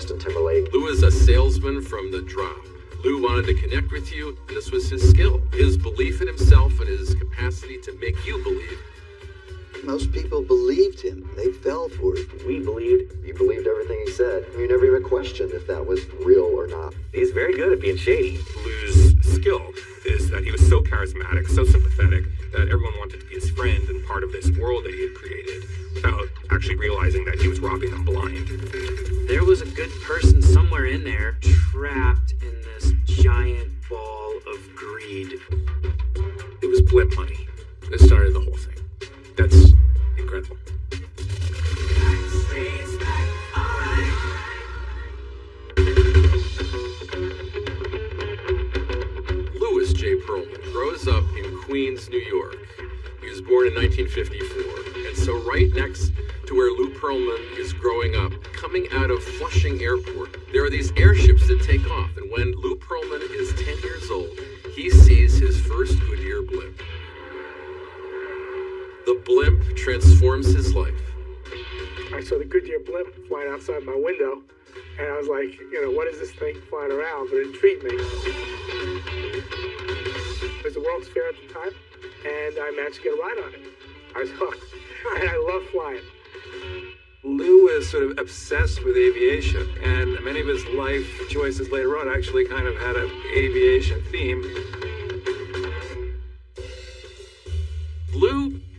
Justin Timberlake. Lou is a salesman from the drop. Lou wanted to connect with you, and this was his skill, his belief in himself and his capacity to make you believe. Most people believed him. They fell for it. We believed, you believed everything he said. You never even questioned if that was real or not. He's very good at being shady. Lou's skill is that he was so charismatic, so sympathetic, that everyone wanted to be his friend and part of this world that he had created without actually realizing that he was robbing them blind. There was a good person somewhere in there, trapped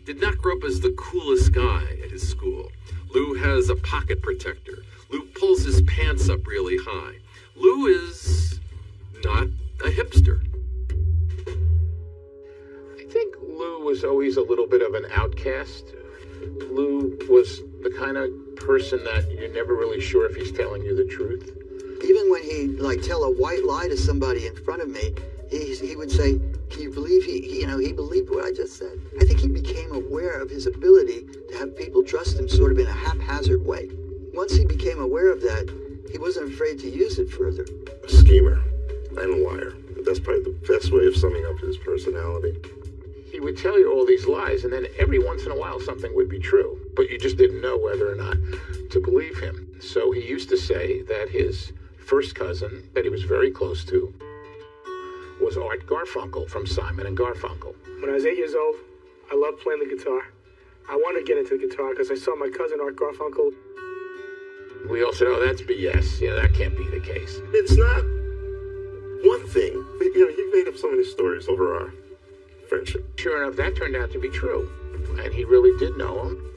did not grow up as the coolest guy at his school. Lou has a pocket protector. Lou pulls his pants up really high. Lou is not a hipster. I think Lou was always a little bit of an outcast. Lou was the kind of person that you're never really sure if he's telling you the truth. Even when he like tell a white lie to somebody in front of me, he, he would say, "Can you believe he, he, you know, he believed what I just said?" I think he became aware of his ability to have people trust him, sort of in a haphazard way. Once he became aware of that, he wasn't afraid to use it further. A schemer and a liar. That's probably the best way of summing up his personality. He would tell you all these lies, and then every once in a while something would be true, but you just didn't know whether or not to believe him. So he used to say that his first cousin, that he was very close to, was Art Garfunkel from Simon and Garfunkel. When I was eight years old, I loved playing the guitar. I wanted to get into the guitar because I saw my cousin Art Garfunkel. We all said, "Oh, that's BS. Yeah, that can't be the case." It's not one thing. You know, he made up so many stories over our friendship. Sure enough, that turned out to be true, and he really did know him.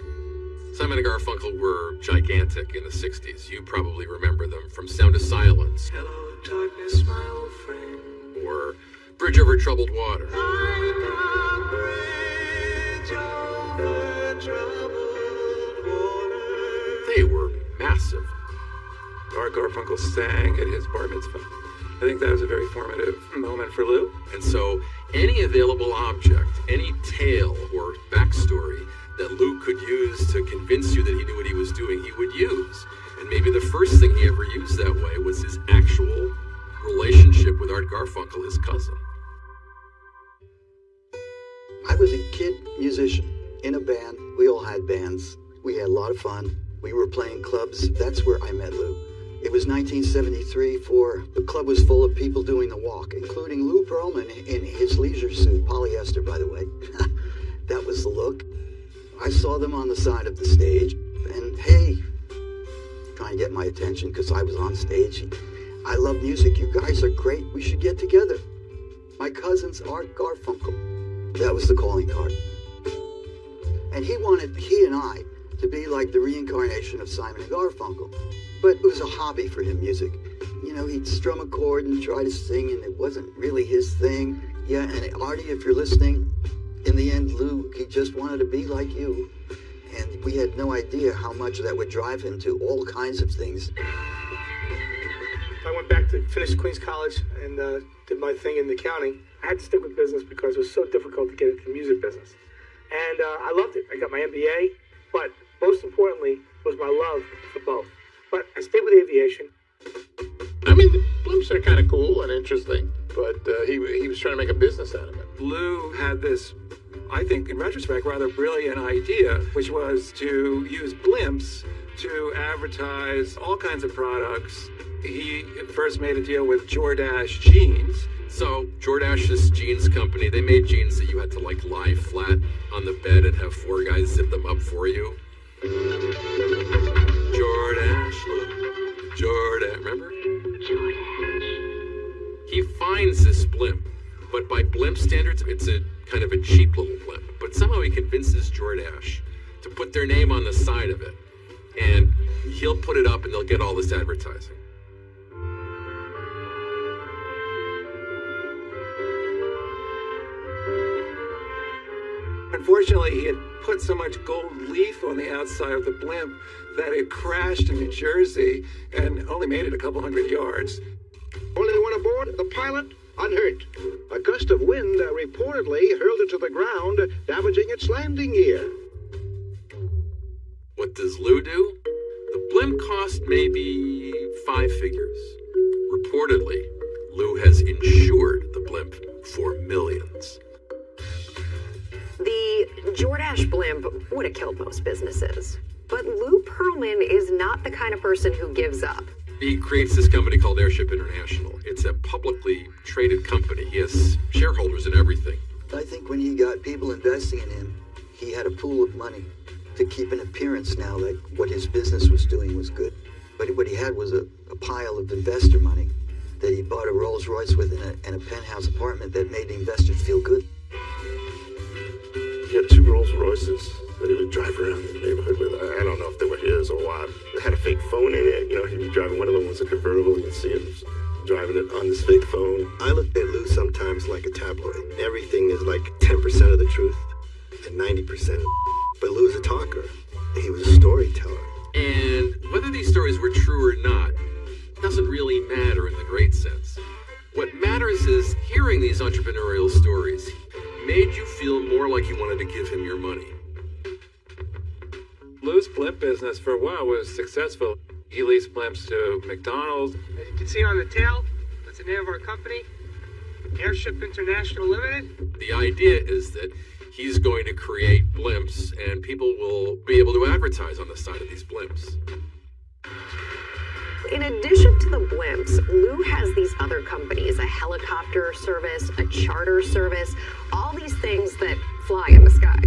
Simon and Garfunkel were gigantic in the 60s. You probably remember them from Sound of Silence. Hello, darkness, my old friend. Or Bridge Over Troubled Water. They were massive. Art Garfunkel sang at his bar mitzvah. I think that was a very formative moment for Lou. And so, any available object, any tale or backstory that Lou could use to convince you that he knew what he was doing, he would use. And maybe the first thing he ever used that way was his actual relationship with Art Garfunkel, his cousin. I was a kid musician in a band. We all had bands. We had a lot of fun. We were playing clubs. That's where I met Lou. It was 1973 for the club was full of people doing the walk, including Lou Pearlman in his leisure suit, polyester, by the way. that was the look. I saw them on the side of the stage, and hey, trying to get my attention because I was on stage. I love music. You guys are great. We should get together. My cousin's Art Garfunkel. That was the calling card. And he wanted, he and I, to be like the reincarnation of Simon Garfunkel. But it was a hobby for him, music. You know, he'd strum a chord and try to sing, and it wasn't really his thing. Yeah, and Artie, if you're listening, in the end, Lou, he just wanted to be like you. And we had no idea how much that would drive him to all kinds of things. I went back to finish Queens College and uh, did my thing in the county. I had to stick with business because it was so difficult to get into the music business. And uh, I loved it. I got my MBA, but most importantly was my love for both. But I stayed with aviation. I mean, blimps are kind of cool and interesting, but uh, he he was trying to make a business out of it. Lou had this, I think, in retrospect, rather brilliant idea, which was to use blimps to advertise all kinds of products. He first made a deal with Jordache Jeans. So, Jordache's jeans company, they made jeans that you had to like lie flat on the bed and have four guys zip them up for you. Jordache, Jordache, remember? He finds this blimp, but by blimp standards, it's a kind of a cheap little blimp. But somehow he convinces Jordache to put their name on the side of it, and he'll put it up and they'll get all this advertising. Unfortunately, he had put so much gold leaf on the outside of the blimp that it crashed in New Jersey and only made it a couple hundred yards. Only one aboard, the pilot, unhurt. A gust of wind uh, reportedly hurled it to the ground, damaging its landing gear. What does Lou do? The blimp cost maybe five figures. Reportedly, Lou has insured the blimp for millions. The Jordache blimp would have killed most businesses. But Lou Pearlman is not the kind of person who gives up. He creates this company called Airship International. It's a publicly traded company. He has shareholders in everything. I think when he got people investing in him, he had a pool of money to keep an appearance now that what his business was doing was good. But what he had was a, a pile of investor money that he bought a Rolls Royce with in a, in a penthouse apartment that made the investors feel good. He had two Rolls Royces that he would drive around the neighborhood with. I I don't know if they were his or what. It had a fake phone in it. You know, he'd be driving one of them was a convertible. You'd see him driving it on this fake phone. I look at Lou sometimes like a tabloid. Everything is like 10% of the truth and 90%. But Lou's a talker. He was a storyteller. And whether these stories were true or not doesn't really matter in the great sense. What matters is hearing these entrepreneurial stories made you feel more like you wanted to give him your money. Lou's blimp business for a while was successful. He leased blimps to McDonald's. As you can see on the tail, that's the name of our company, Airship International Limited. The idea is that he's going to create blimps and people will be able to advertise on the side of these blimps. In addition to the blimps, Lou has these other companies a helicopter service, a charter service, all these things that fly in the sky.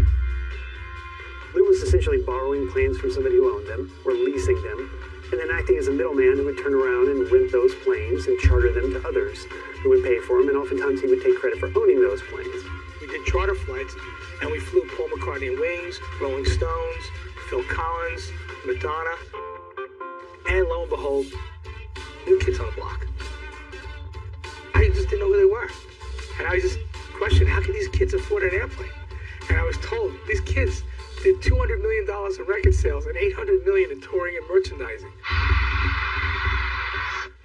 Lou was essentially borrowing planes from somebody who owned them, or leasing them, and then acting as a middleman who would turn around and rent those planes and charter them to others who would pay for them, and oftentimes he would take credit for owning those planes. We did charter flights, and we flew Paul McCartney and Wings, Rolling Stones, Phil Collins, Madonna, and lo and behold, New Kids on the Block. I just didn't know who they were. And I just questioned, how can these kids afford an airplane? And I was told, these kids did $200 million in record sales and 800 million in touring and merchandising.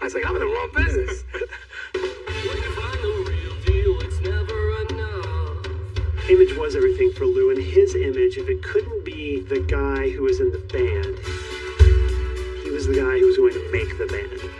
I was like, I'm in the wrong business. Image was everything for Lou, and his image, if it couldn't be the guy who was in the band, he was the guy who was going to make the band.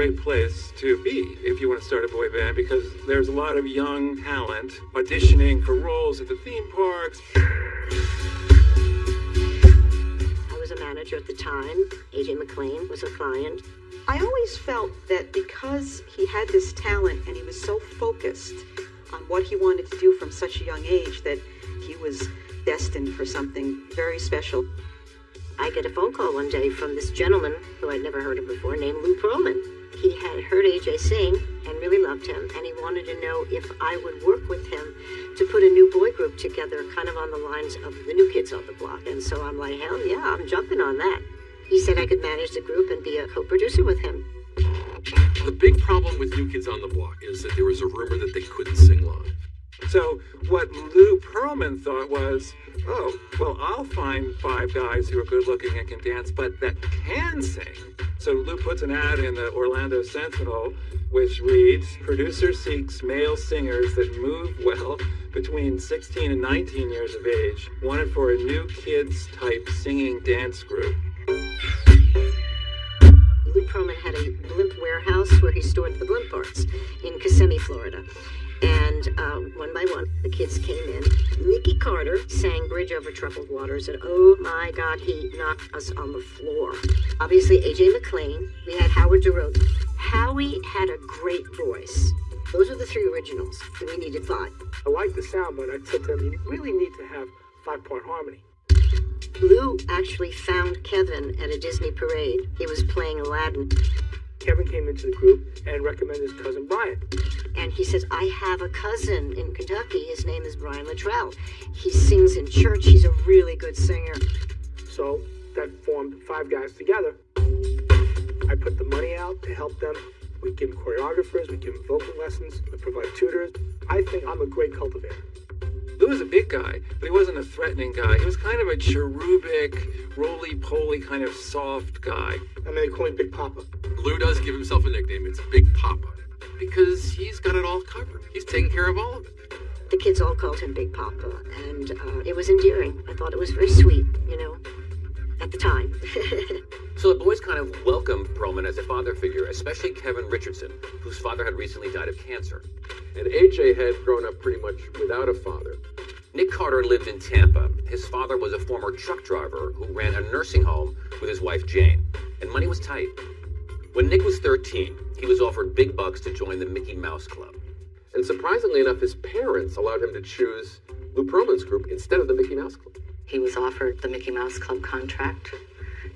Great place to be if you want to start a boy band because there's a lot of young talent auditioning for roles at the theme parks. I was a manager at the time. AJ McLean was a client. I always felt that because he had this talent and he was so focused on what he wanted to do from such a young age that he was destined for something very special. I get a phone call one day from this gentleman who I'd never heard of before named Lou Pearlman. He had heard AJ sing and really loved him, and he wanted to know if I would work with him to put a new boy group together, kind of on the lines of the new kids on the block. And so I'm like, hell yeah, I'm jumping on that. He said I could manage the group and be a co producer with him. The big problem with New Kids on the Block is that there was a rumor that they couldn't sing live. So what Lou Pearlman thought was, oh, well, I'll find five guys who are good looking and can dance, but that can sing. So Lou puts an ad in the Orlando Sentinel, which reads, producer seeks male singers that move well between 16 and 19 years of age, wanted for a new kids type singing dance group. Lou Pearlman had a blimp warehouse where he stored the blimp parts in Kissimmee, Florida. And um, one by one, the kids came in. Nikki Carter sang Bridge Over Troubled Waters, and oh my God, he knocked us on the floor. Obviously, AJ McLean. We had Howard Dorough. Howie had a great voice. Those are the three originals. and We needed five. I like the sound, but I said to him, you really need to have five-part harmony. Lou actually found Kevin at a Disney parade. He was playing Aladdin. Kevin came into the group and recommended his cousin Brian. And he says, I have a cousin in Kentucky. His name is Brian Littrell. He sings in church. He's a really good singer. So that formed five guys together. I put the money out to help them. We give them choreographers, we give them vocal lessons, we provide tutors. I think I'm a great cultivator. Lou was a big guy, but he wasn't a threatening guy. He was kind of a cherubic, roly-poly kind of soft guy. I mean, they call me Big Papa. Lou does give himself a nickname. It's Big Papa because he's got it all covered. He's taking care of all of it. The kids all called him Big Papa, and uh, it was endearing. I thought it was very sweet, you know, at the time. So the boys kind of welcomed Pearlman as a father figure, especially Kevin Richardson, whose father had recently died of cancer. And AJ had grown up pretty much without a father. Nick Carter lived in Tampa. His father was a former truck driver who ran a nursing home with his wife Jane, and money was tight. When Nick was 13, he was offered big bucks to join the Mickey Mouse Club. And surprisingly enough, his parents allowed him to choose Lou Pearlman's group instead of the Mickey Mouse Club. He was offered the Mickey Mouse Club contract,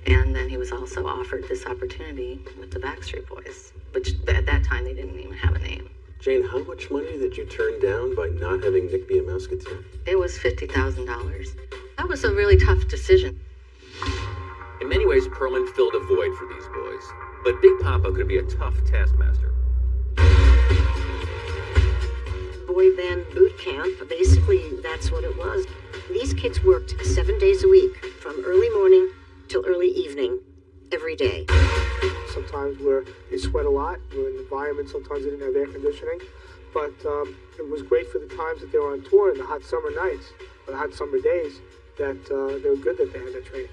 and then he was also offered this opportunity with the Backstreet Boys, which at that time they didn't even have a name. Jane, how much money did you turn down by not having Nick be a Mouseketeer? It was $50,000. That was a really tough decision. In many ways, Pearlman filled a void for these boys, but Big Papa could be a tough taskmaster. Boy band boot camp, basically, that's what it was. These kids worked seven days a week, from early morning till early evening, every day. Sometimes where they sweat a lot, we're in an environment, sometimes they didn't have air conditioning. But um, it was great for the times that they were on tour in the hot summer nights, or the hot summer days, that uh, they were good that they had that training.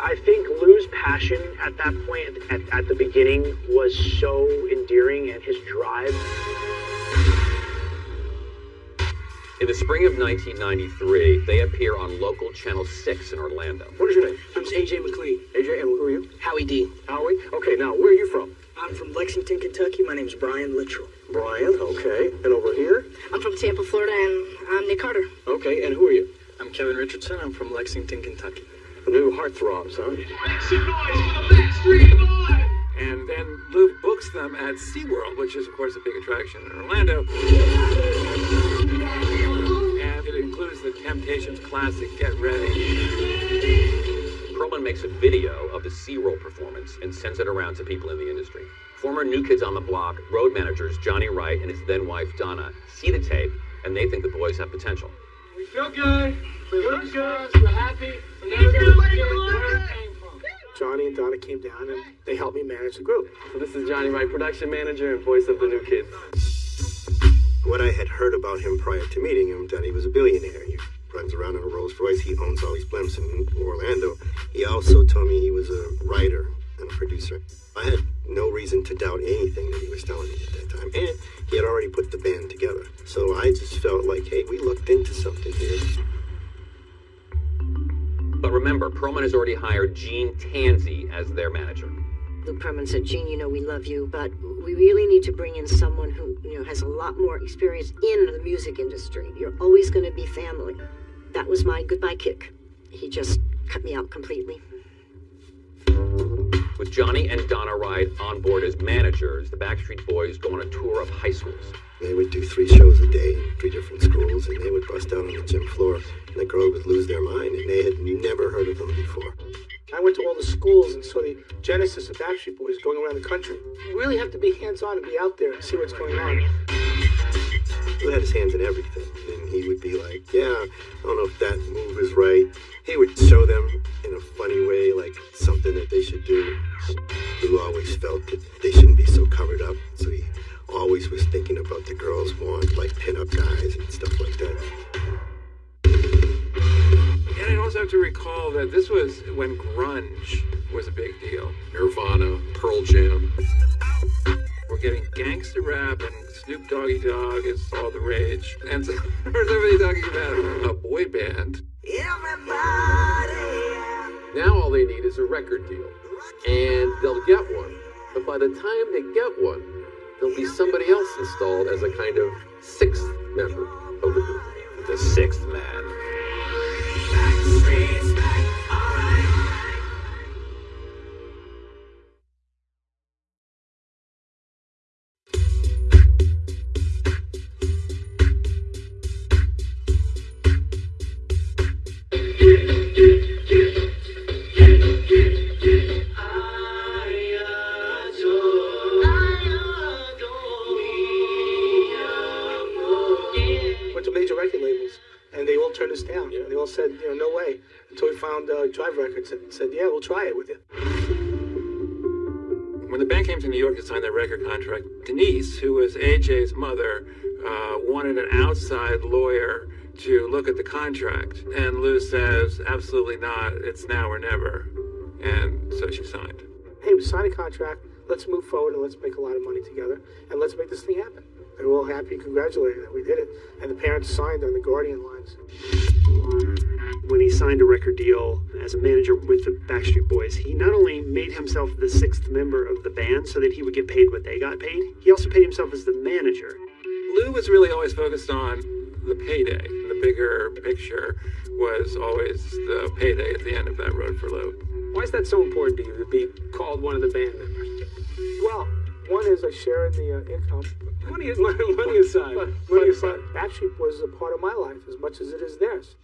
I think Lou's passion at that point, at, at the beginning, was so endearing, and his drive. In the spring of 1993, they appear on local Channel 6 in Orlando. What is your name? I'm AJ McLean. AJ, and who are you? Howie D. Howie? Okay, now, where are you from? I'm from Lexington, Kentucky. My name's Brian Littrell. Brian, okay. And over here? I'm from Tampa, Florida, and I'm Nick Carter. Okay, and who are you? I'm Kevin Richardson. I'm from Lexington, Kentucky. New heartthrobs, huh? And then Lou books them at SeaWorld, which is, of course, a big attraction in Orlando. And the Temptations classic Get Ready. Pearlman makes a video of the SeaWorld performance and sends it around to people in the industry. Former New Kids on the Block road managers Johnny Wright and his then wife Donna see the tape and they think the boys have potential. We feel good. We look good. We're happy. We're never gonna forget where it came from. Johnny and Donna came down and they helped me manage the group. So this is Johnny Wright, production manager and voice of the new kids. What I had heard about him prior to meeting him, that he was a billionaire. He runs around in a Rolls Royce. He owns all these blimps in Orlando. He also told me he was a writer and a producer. I had no reason to doubt anything that he was telling me at that time. And he had already put the band together. So I just felt like, hey, we looked into something here. But remember, Pearlman has already hired Gene Tansey as their manager. Lou Pearlman said, Gene, you know we love you, but we really need to bring in someone who, you know, has a lot more experience in the music industry. You're always going to be family. That was my goodbye kick. He just cut me out completely. With Johnny and Donna Wright on board as managers, the Backstreet Boys go on a tour of high schools. They would do three shows a day in three different schools, and they would bust out on the gym floor, and the girls would lose their mind, and they had never heard of them before. I went to all the schools and saw the genesis of Backstreet Boys going around the country. You really have to be hands-on and be out there and see what's going on. He had his hands in everything, and he would be like, "Yeah, I don't know if that move is right." He would show them in a funny way, like something that they should do. Lou always felt that they shouldn't be so covered up, so he always was thinking about the girls want like pin-up guys and stuff like that. And I also have to recall that this was when grunge was a big deal. Nirvana, Pearl Jam. We're getting gangster rap and Snoop Doggy Dogg is all the rage. And so there's everybody talking about a boy band. Everybody. Now all they need is a record deal. And they'll get one. But by the time they get one, there'll be somebody else installed as a kind of sixth member of the group. The sixth man. Went uh, Jive Records and said, yeah, we'll try it with you. When the band came to New York to sign their record contract, Denise, who was AJ's mother, uh, wanted an outside lawyer to look at the contract. And Lou says, absolutely not. It's now or never. And so she signed. Hey, we signed a contract. Let's move forward and let's make a lot of money together and let's make this thing happen. They were all happy and congratulated that we did it. And the parents signed on the Guardian lines. When he signed a record deal as a manager with the Backstreet Boys, he not only made himself the sixth member of the band so that he would get paid what they got paid, he also paid himself as the manager. Lou was really always focused on the payday. The bigger picture was always the payday at the end of that road for Lou. Why is that so important to you to be called one of the band members? Well, one is I share in the uh, income. Money, money, money aside. But, money but, aside. but Backstreet was a part of my life as much as it is theirs.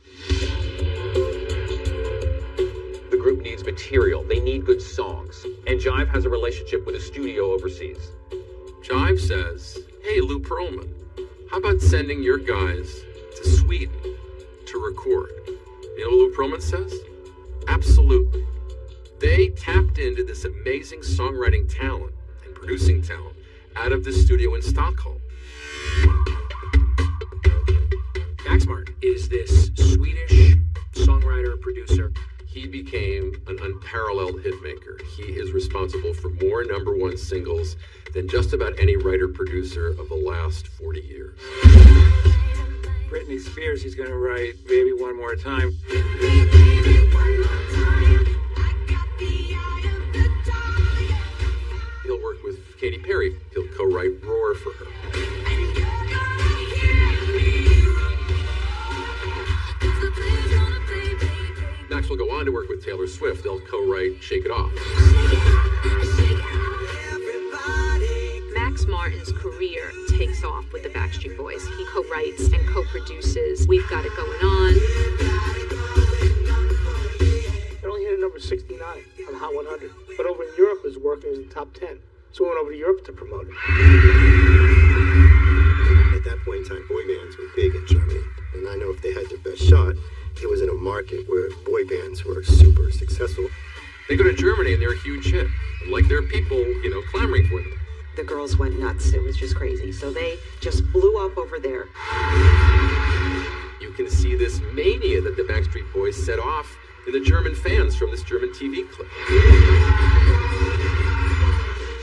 The group needs material. They need good songs. And Jive has a relationship with a studio overseas. Jive says, Hey, Lou Pearlman, how about sending your guys to Sweden to record? You know what Lou Pearlman says? Absolutely. They tapped into this amazing songwriting talent and producing talent out of the studio in Stockholm. Max Martin is this Swedish songwriter, producer. He became an unparalleled hitmaker. He is responsible for more number one singles than just about any writer producer of the last 40 years. Britney Spears, he's going to write Baby One More Time. He'll work with Katy Perry. He'll co-write Roar for her. Max will go on to work with Taylor Swift. They'll co-write Shake It Off. Max Martin's career takes off with the Backstreet Boys. He co-writes and co-produces We've Got It Going On. It only hit at number 69 on Hot 100. But over in Europe, it was working as in the top 10. So we went over to Europe to promote it. At that point in time, boy bands were big in Germany. And I know if they had their best shot, it was in a market where boy bands were super successful. They go to Germany and they're a huge hit. And like there are people, you know, clamoring for them. The girls went nuts. It was just crazy. So they just blew up over there. You can see this mania that the Backstreet Boys set off in the German fans from this German TV clip.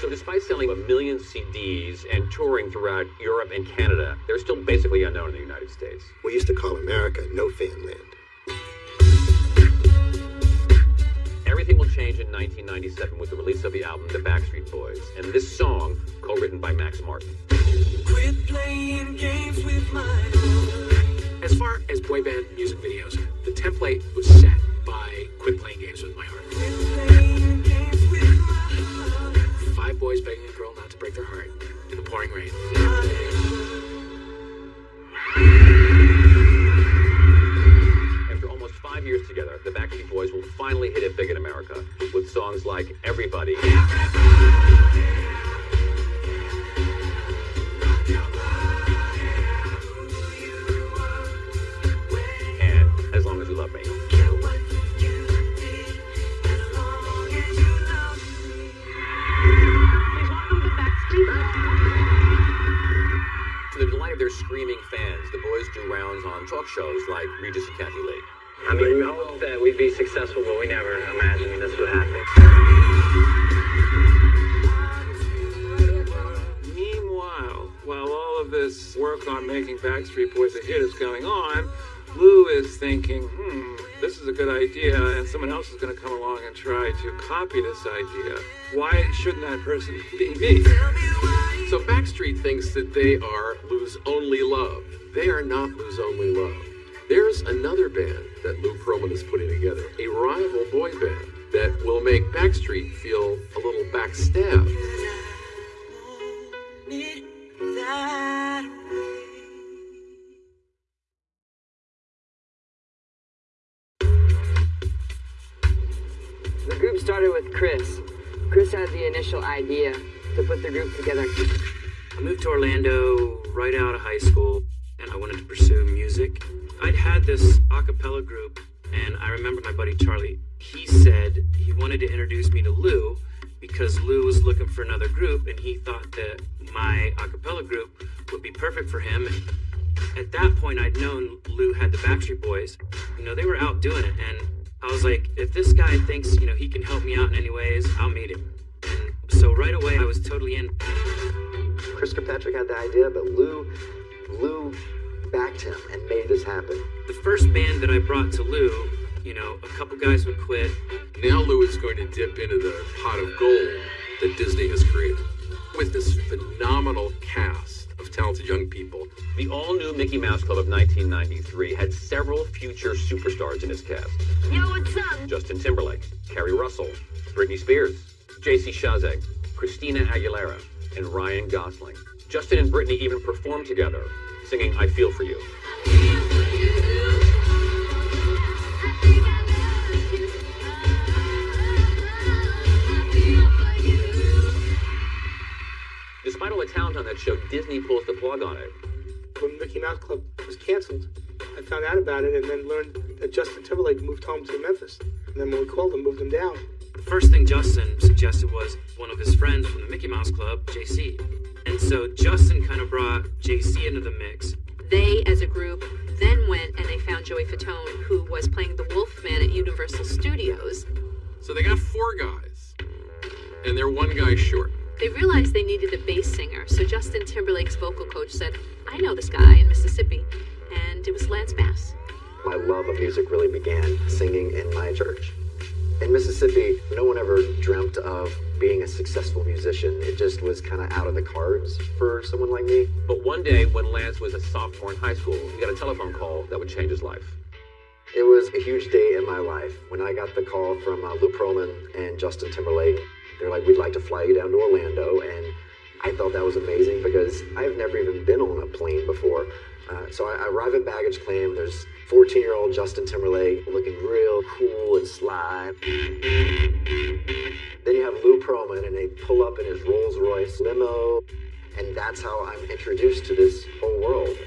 So despite selling a million CDs and touring throughout Europe and Canada, they're still basically unknown in the United States. We used to call America no fan land. Everything will change in 1997 with the release of the album The Backstreet Boys, and this song, co-written by Max Martin. Quit playing games with my As far as boy band music videos, the template was set pouring rain. After almost five years together, the Backstreet Boys will finally hit it big in America with songs like Everybody. And screaming fans, the boys do rounds on talk shows like Regis and Kathie Lee. I mean, we hoped that we'd be successful, but we never imagined this would happen. Meanwhile, while all of this work on making Backstreet Boys a hit is going on, Lou is thinking, hmm, this is a good idea, and someone else is going to come along and try to copy this idea. Why shouldn't that person be me? So Backstreet thinks that they are Lou's only love. They are not Lou's only love. There's another band that Lou Pearlman is putting together, a rival boy band that will make Backstreet feel a little backstabbed. Started with Chris. Chris had the initial idea to put the group together. I moved to Orlando right out of high school, and I wanted to pursue music. I'd had this a cappella group, and I remember my buddy Charlie. He said he wanted to introduce me to Lou because Lou was looking for another group, and he thought that my a cappella group would be perfect for him. At that point, I'd known Lou had the Backstreet Boys. You know, they were out doing it, and I was like, if this guy thinks, you know, he can help me out in any ways, I'll meet him. And so right away, I was totally in. Chris Kirkpatrick had the idea, but Lou, Lou backed him and made this happen. The first band that I brought to Lou, you know, a couple guys would quit. Now Lou is going to dip into the pot of gold that Disney has created with this phenomenal cast of talented young people. The all-new Mickey Mouse Club of 1993 had several future superstars in its cast. Yo, what's up? Justin Timberlake, Keri Russell, Britney Spears, J.C. Chasez, Christina Aguilera, and Ryan Gosling. Justin and Britney even performed together, singing I Feel For You. Show, Disney pulls the plug on it. When Mickey Mouse Club was canceled, I found out about it and then learned that Justin Timberlake moved home to Memphis. And then when we called him, moved him down. The first thing Justin suggested was one of his friends from the Mickey Mouse Club, JC. And so Justin kind of brought JC into the mix. They, as a group, then went and they found Joey Fatone, who was playing the Wolfman at Universal Studios. So they got four guys, and they're one guy short. They realized they needed a bass singer, so Justin Timberlake's vocal coach said, I know this guy in Mississippi. And it was Lance Bass. My love of music really began singing in my church. In Mississippi, no one ever dreamt of being a successful musician. It just was kind of out of the cards for someone like me. But one day, when Lance was a sophomore in high school, he got a telephone call that would change his life. It was a huge day in my life when I got the call from uh, Lou Pearlman and Justin Timberlake. They're like, we'd like to fly you down to Orlando. And I thought that was amazing because I've never even been on a plane before. Uh, so I, I arrive at baggage claim. There's 14 year old Justin Timberlake looking real cool and sly. Then you have Lou Pearlman, and they pull up in his Rolls Royce limo. And that's how I'm introduced to this whole world.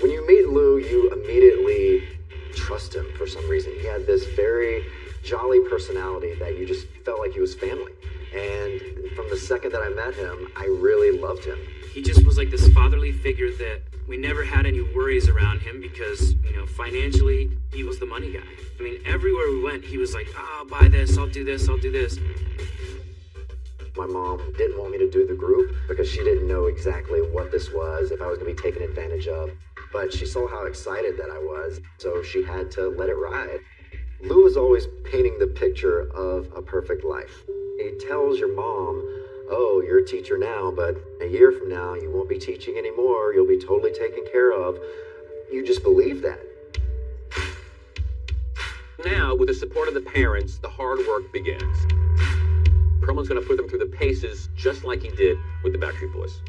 When you meet Lou, you immediately trust him for some reason. He had this very jolly personality that you just felt like he was family. And from the second that I met him, I really loved him. He just was like this fatherly figure that we never had any worries around him because, you know, financially, he was the money guy. I mean, everywhere we went, he was like, oh, I'll buy this, I'll do this, I'll do this. My mom didn't want me to do the group because she didn't know exactly what this was, if I was going to be taken advantage of. But she saw how excited that I was, so she had to let it ride. Lou was always painting the picture of a perfect life. He tells your mom, Oh, you're a teacher now, but a year from now, you won't be teaching anymore. You'll be totally taken care of. You just believe that. Now, with the support of the parents, the hard work begins. Pearlman's going to put them through the paces just like he did with the Backstreet Boys.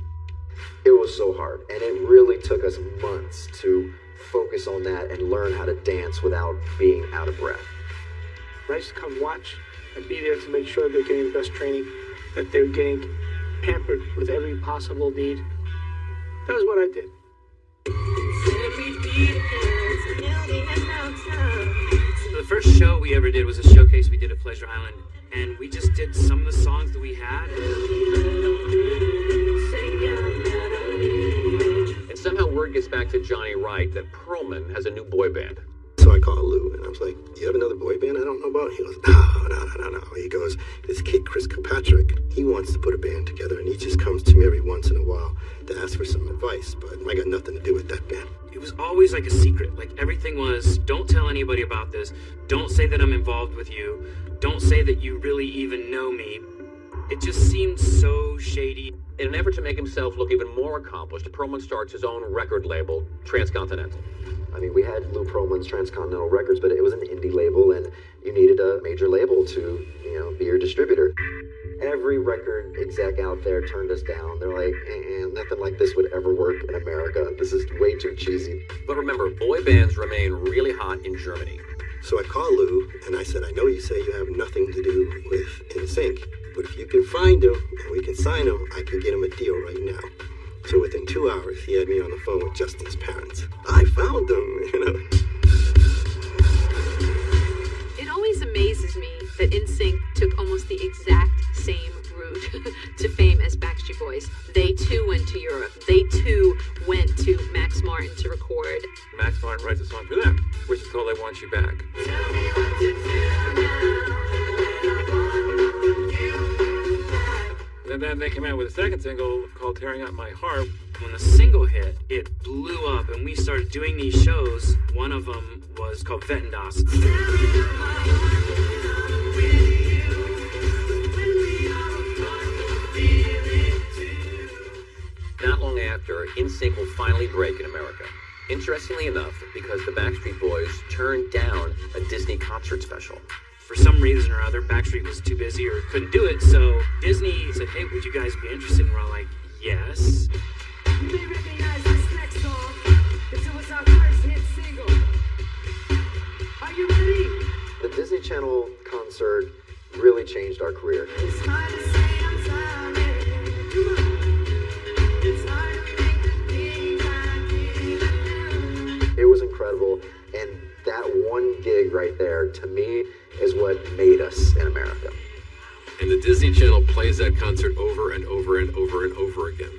It was so hard, and it really took us months to focus on that and learn how to dance without being out of breath. I used to come watch and be there to make sure they're getting the best training, that they're getting pampered with every possible need. That was what I did. The first show we ever did was a showcase we did at Pleasure Island, and we just did some of the songs that we had. And somehow word gets back to Johnny Wright that Pearlman has a new boy band. So I called Lou and I was like, You have another boy band I don't know about? He goes, No, no, no, no, no. He goes, This kid, Chris Kirkpatrick, he wants to put a band together and he just comes to me every once in a while to ask for some advice, but I got nothing to do with that band. It was always like a secret. Like everything was, don't tell anybody about this. Don't say that I'm involved with you. Don't say that you really even know me. It just seemed so shady. In an effort to make himself look even more accomplished, Pearlman starts his own record label, Transcontinental. I mean, we had Lou Pearlman's Transcontinental Records, but it was an indie label, and you needed a major label to, you know, be your distributor. Every record exec out there turned us down. They're like, eh, eh, nothing like this would ever work in America. This is way too cheesy. But remember, boy bands remain really hot in Germany. So I called Lou and I said, I know you say you have nothing to do with NSYNC, but if you can find him and we can sign him, I can get him a deal right now. So within two hours, he had me on the phone with Justin's parents. I found them, you know. It always amazes me that NSYNC took almost the exact same route to fame as Backstreet Boys. They too went to Europe. They too went to Max Martin to record. Max Martin writes a song for them, which is called I Want You Back. Then they came out with a second single called Tearing Up My Heart. When the single hit, it blew up, and we started doing these shows. One of them was called Vettendas. Not long after, NSYNC will finally break in America. Interestingly enough, because the Backstreet Boys turned down a Disney concert special. For some reason or other, Backstreet was too busy or couldn't do it, so Disney said, hey, would you guys be interested? And we're all like, yes. May recognize this next song. This was our first hit single. Are you ready? The Disney Channel concert really changed our career. It was incredible. And that one gig right there, to me, is what made us in America. And the Disney Channel plays that concert over and over and over and over again.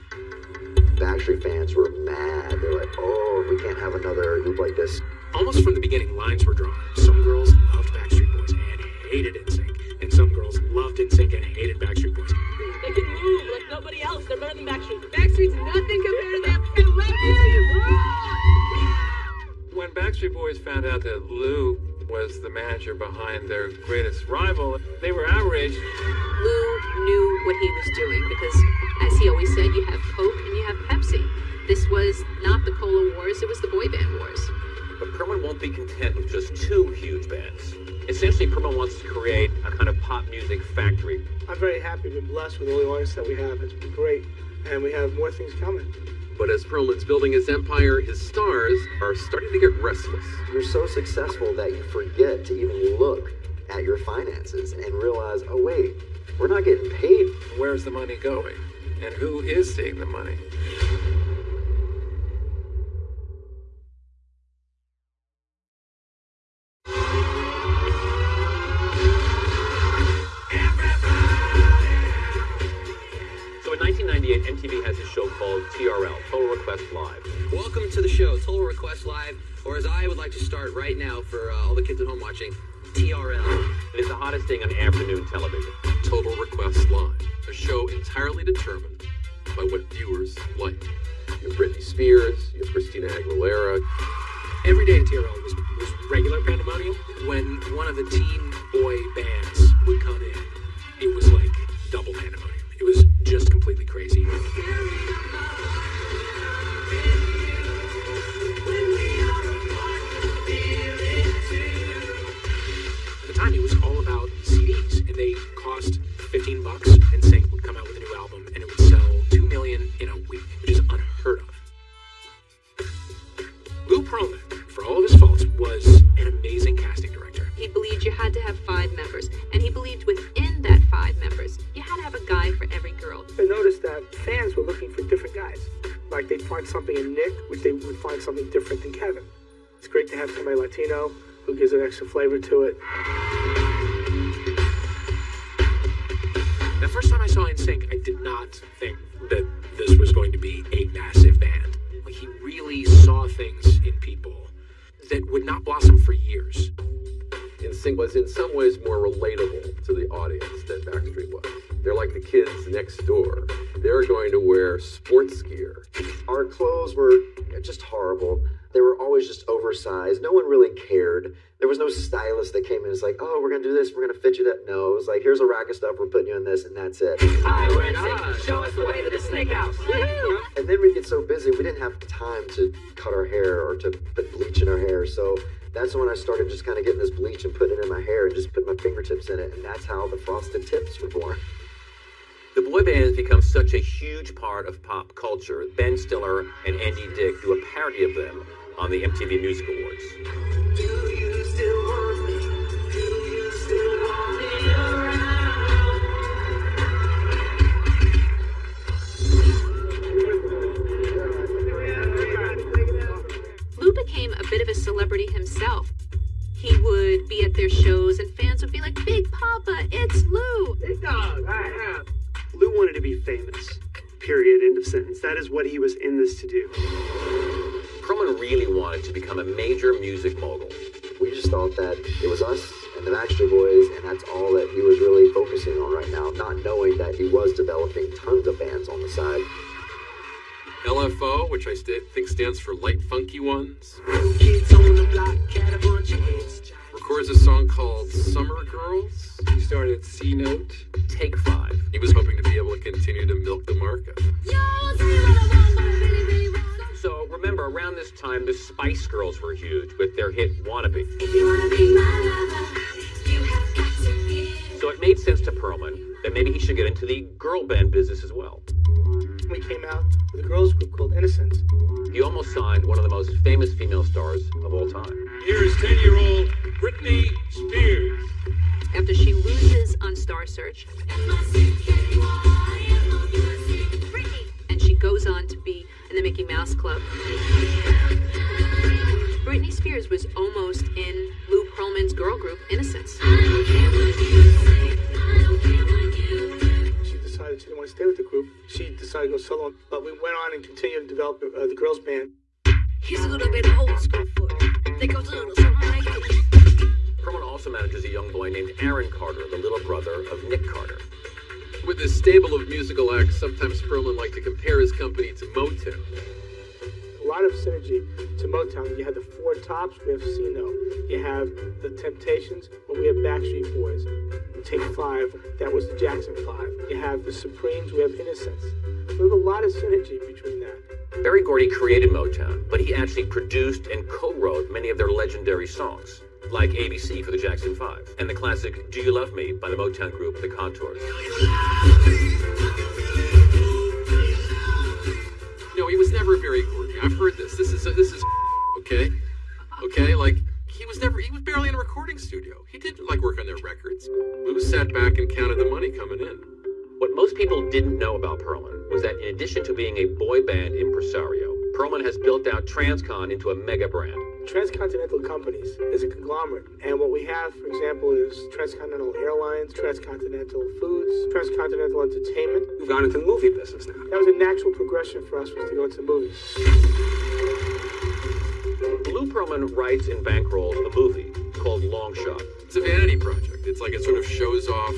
Backstreet fans were mad. They're like, oh, we can't have another group like this. Almost from the beginning, lines were drawn. Some girls loved Backstreet Boys and hated NSYNC, and some girls loved NSYNC and hated Backstreet Boys. They can move like nobody else. They're better than Backstreet. Backstreet's nothing compared to them. And let me When Backstreet Boys found out that Lou was the manager behind their greatest rival, they were outraged. Lou knew what he was doing because, as he always said, you have Coke and you have Pepsi. This was not the Cola Wars, it was the boy band wars. But Pearlman won't be content with just two huge bands. Essentially, Pearlman wants to create a kind of pop music factory. I'm very happy. We've been blessed with all the artists that we have. It's been great. And we have more things coming. But as Pearlman's building his empire, his stars are starting to get restless. You're so successful that you forget to even look at your finances and realize, oh, wait, we're not getting paid. Where's the money going? And who is seeing the money? MTV has a show called TRL, Total Request Live. Welcome to the show, Total Request Live, or as I would like to start right now for uh, all the kids at home watching, TRL. It is the hottest thing on afternoon television. Total Request Live, a show entirely determined by what viewers like. You have Britney Spears, you have Christina Aguilera. Every day in TRL was, was regular pandemonium. When one of the teen boy bands would come in, it was like double pandemonium. It was just completely crazy. At the time, it was all about CDs, and they cost 15 bucks, and NSYNC would come out with a new album, and it would sell 2 million in a week, which is unheard of. Lou Pearlman, for all of his faults, was an amazing casting director. He believed you had to have five members, and he believed within that five members, you had to have a guy for every girl. I noticed that fans were looking for different guys. Like they'd find something in Nick, which they would find something different in Kevin. It's great to have somebody Latino who gives an extra flavor to it. The first time I saw NSYNC, I did not think that this was going to be a massive band. Like he really saw things in people that would not blossom for years. NSYNC was in some ways more relatable to the audience than Backstreet was. They're like the kids next door. They're going to wear sports gear. Our clothes were just horrible. They were always just oversized. No one really cared. There was no stylist that came in and was like, oh, we're going to do this. We're going to fit you that. No, it was like, here's a rack of stuff. We're putting you in this, and that's it. Hi, we're NSYNC. Show us the way to the snake house. And then we'd get so busy, we didn't have time to cut our hair or to put bleach in our hair. So that's when I started just kind of getting this bleach and putting it in my hair and just putting my fingertips in it. And that's how the frosted tips were born. The boy bands become such a huge part of pop culture. Ben Stiller and Andy Dick do a parody of them on the MTV Music Awards. A major music mogul. We just thought that it was us and the Backstreet Boys, and that's all that he was really focusing on right now, not knowing that he was developing tons of bands on the side. LFO, which I st- think stands for Light Funky Ones, records a song called Summer Girls. He started C Note. Take Five. He was hoping to be able to continue to milk the market. So remember, around this time, the Spice Girls were huge with their hit Wannabe. So it made sense to Pearlman that maybe he should get into the girl band business as well. We came out with a girls group called Innocence. He almost signed one of the most famous female stars of all time. Here is 10 year old Britney Spears. After she loses on Star Search, and she goes on to be in the Mickey Mouse Club. Britney Spears was almost in Lou Pearlman's girl group, Innocence. She decided she didn't want to stay with the group. She decided to go solo, but we went on and continued to develop uh, the girls' band. He's a little bit old school for it. Think goes a little something like this. Pearlman also manages a young boy named Aaron Carter, the little brother of Nick Carter. With his stable of musical acts, sometimes Pearlman liked to compare his company to Motown. A lot of synergy to Motown. You have the Four Tops, we have C Note. You have the Temptations, but we have Backstreet Boys. Take five, that was the Jackson Five. You have the Supremes, we have Innocence. We have a lot of synergy between that. Berry Gordy created Motown, but he actually produced and co-wrote many of their legendary songs, like ABC for the Jackson 5, and the classic Do You Love Me by the Motown group The Contours. No, he was never Berry Gordy. I've heard this. This is this is okay, okay. Like he was never. He was barely in a recording studio. He didn't like work on their records. Lou sat back and counted the money coming in. What most people didn't know about Pearlman was that in addition to being a boy band impresario, Pearlman has built out Transcon into a mega brand. Transcontinental companies is a conglomerate, and what we have, for example, is Transcontinental Airlines, Transcontinental Foods, Transcontinental Entertainment. We've gone into the movie business now. That was a natural progression for us was to go into movies. Lou Pearlman writes and bankrolls a movie called Long Shot. It's a vanity project. It's like it sort of shows off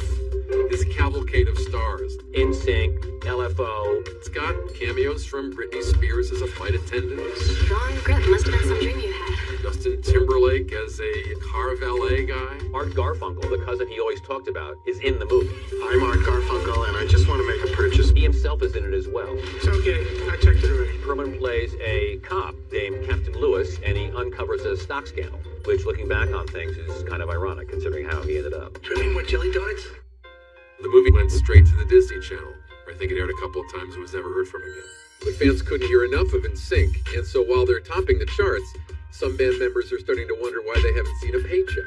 his cavalcade of stars. NSYNC, LFO. It's got cameos from Britney Spears as a flight attendant. Strong grip. Must have been some dream you had. Justin Timberlake as a car valet guy. Art Garfunkel, the cousin he always talked about, is in the movie. I'm Art Garfunkel, and I just want to make a purchase. He himself is in it as well. It's okay. I checked it already. Pearlman plays a cop named Captain Lewis, and he uncovers a stock scandal, which, looking back on things, is kind of ironic considering how he ended up. Any more jelly donuts? The movie went straight to the Disney Channel. I think it aired a couple of times and was never heard from again. But fans couldn't hear enough of NSYNC, and so while they're topping the charts, some band members are starting to wonder why they haven't seen a paycheck.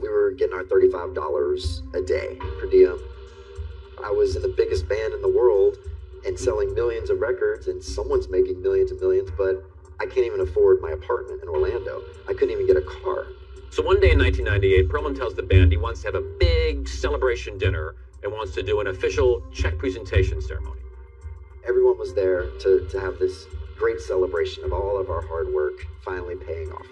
We were getting our $35 a day per diem. I was in the biggest band in the world and selling millions of records, and someone's making millions and millions, but I can't even afford my apartment in Orlando. I couldn't even get a car. So one day in 1998, Pearlman tells the band he wants to have a big celebration dinner and wants to do an official check presentation ceremony. Everyone was there to, to have this great celebration of all of our hard work finally paying off.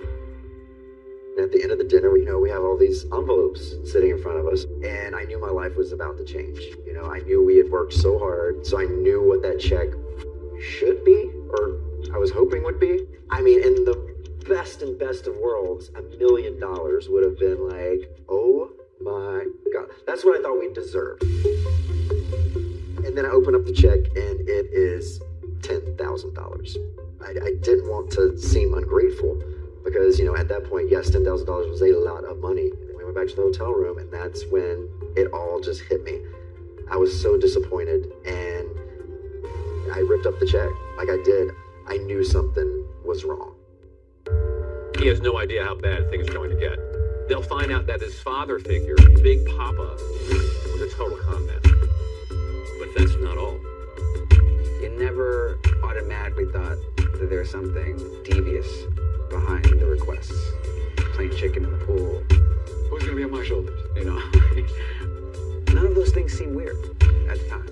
And at the end of the dinner, you know, we have all these envelopes sitting in front of us, and I knew my life was about to change. You know, I knew we had worked so hard, so I knew what that check should be, or I was hoping would be. I mean, in the best and best of worlds, a million dollars would have been like, oh my god. That's what I thought we deserved. And then I open up the check and it is $10,000. I, I didn't want to seem ungrateful because, you know, at that point, yes, $10,000 was a lot of money. And we went back to the hotel room and that's when it all just hit me. I was so disappointed and I ripped up the check like I did. I knew something was wrong. He has no idea how bad things are going to get. They'll find out that his father figure, Big Papa, was a total con man. But that's not all. You never automatically thought that there was something devious behind the requests. Playing chicken in the pool. Who's gonna be on my shoulders? You know? None of those things seem weird at the time.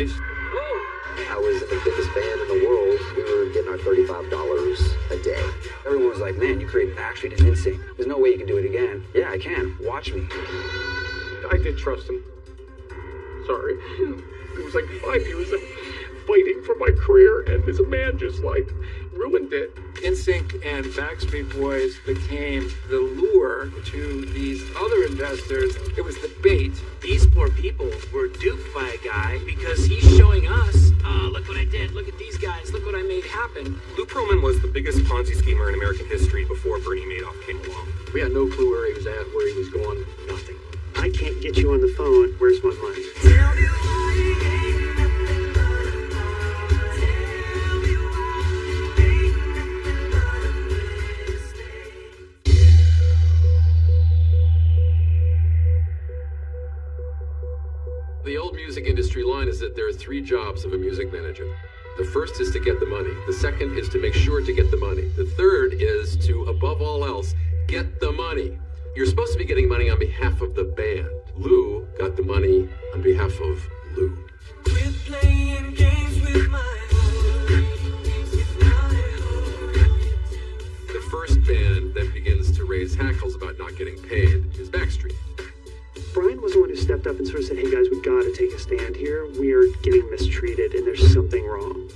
I was the biggest band in the world. We were getting our $35 a day. Everyone was like, man, you created Backstreet and NSYNC. There's no way you can do it again. Yeah, I can. Watch me. I did trust him. Sorry. It was like five years of fighting for my career, and this man just like ruined it. NSYNC and Backstreet Boys became the lure to these other investors. It was the bait. These poor people were duped by a guy because he's showing us, uh, look what I did, look at these guys, look what I made happen. Lou Pearlman was the biggest Ponzi schemer in American history before Bernie Madoff came along. We had no clue where he was at, where he was going, nothing. I can't get you on the phone. Where's my money? the old music industry line is that there are three jobs of a music manager. The first is to get the money. The second is to make sure to get the money. The third is to, above all else, get the money. You're supposed to be getting money on behalf of the band. Lou got the money on behalf of Lou. The first band that begins to raise hackles about not getting paid is Backstreet. Brian was the one who stepped up and sort of said, hey guys, we gotta take a stand here. We're getting mistreated and there's something wrong.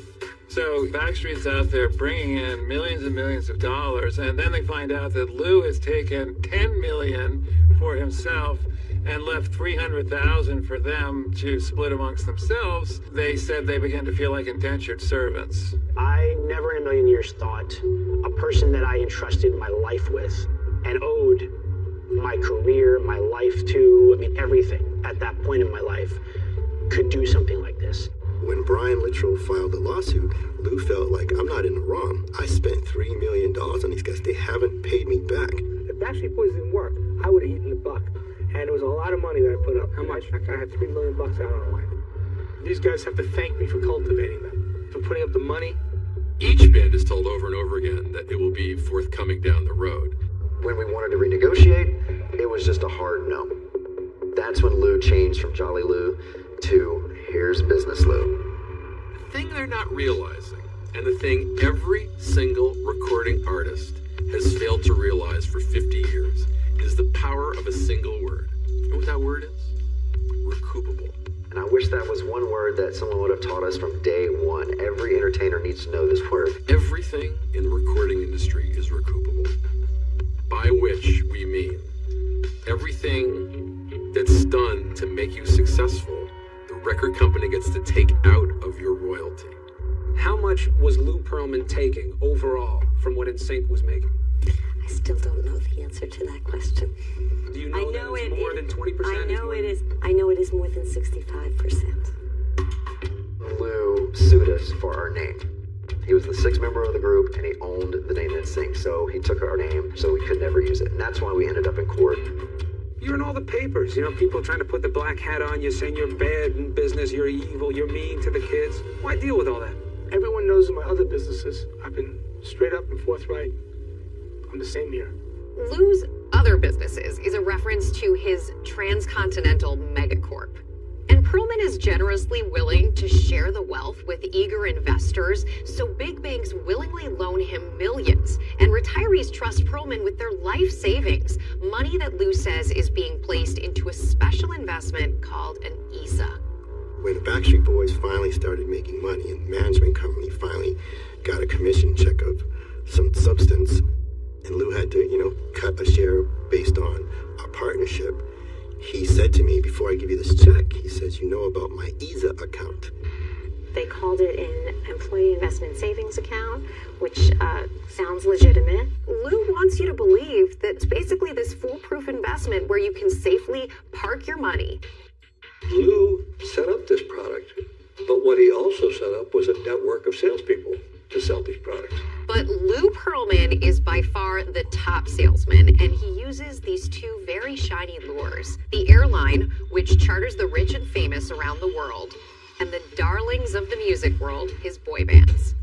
So Backstreet's out there bringing in millions and millions of dollars, and then they find out that Lou has taken 10 million for himself and left 300,000 for them to split amongst themselves. They said they began to feel like indentured servants. I never in a million years thought a person that I entrusted my life with and owed my career, my life to, I mean, everything at that point in my life could do something like this. When Brian Littrell filed the lawsuit, Lou felt like I'm not in the wrong. I spent three million dollars on these guys. They haven't paid me back. If Backstreet Boys didn't work, I would have eaten the buck. And it was a lot of money that I put up. How much? I had 3 million bucks out on the line. These guys have to thank me for cultivating them, for putting up the money. Each band is told over and over again that it will be forthcoming down the road. When we wanted to renegotiate, it was just a hard no. That's when Lou changed from Jolly Lou to Here's Business Lou. The thing they're not realizing, and the thing every single recording artist has failed to realize for 50 years, is the power of a single word. You know what that word is? Recoupable. And I wish that was one word that someone would have taught us from day one. Every entertainer needs to know this word. Everything in the recording industry is recoupable. By which we mean everything that's done to make you successful, the record company gets to take out of your royalty. How much was Lou Pearlman taking overall from what NSYNC was making? I still don't know the answer to that question. Do you know, I that know it's it more is- than 20%? I know more it. I know it is more than sixty-five percent. Lou sued us for our name. He was the sixth member of the group and he owned the name NSYNC, so he took our name so we could never use it. And that's why we ended up in court. You're in all the papers. You know, people trying to put the black hat on you, saying you're bad in business, you're evil, you're mean to the kids. Why deal with all that? Everyone knows in my other businesses, I've been straight up and forthright. I'm the same here. Lou's other businesses is a reference to his transcontinental megacorp. And Pearlman is generously willing to share the wealth with eager investors, so big banks willingly loan him millions, and retirees trust Pearlman with their life savings, money that Lou says is being placed into a special investment called an ESA. When the Backstreet Boys finally started making money and the management company finally got a commission check of some substance, and Lou had to, you know, cut a share based on our partnership, he said to me, before I give you this check, he says, you know about my ESA account. They called it an employee investment savings account, which uh, sounds legitimate. Lou wants you to believe that it's basically this foolproof investment where you can safely park your money. Lou set up this product, but what he also set up was a network of salespeople to sell these products. But Lou Pearlman is by far the top salesman, and he uses these two very shiny lures the airline, which charters the rich and famous around the world, and the darlings of the music world, his boy bands.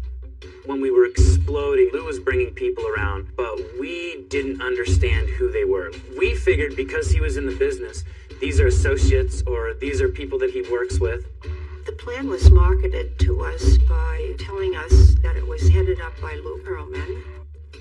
When we were exploding, Lou was bringing people around, but we didn't understand who they were. We figured because he was in the business, these are associates or these are people that he works with. The plan was marketed to us by telling us that it was headed up by Lou Pearlman,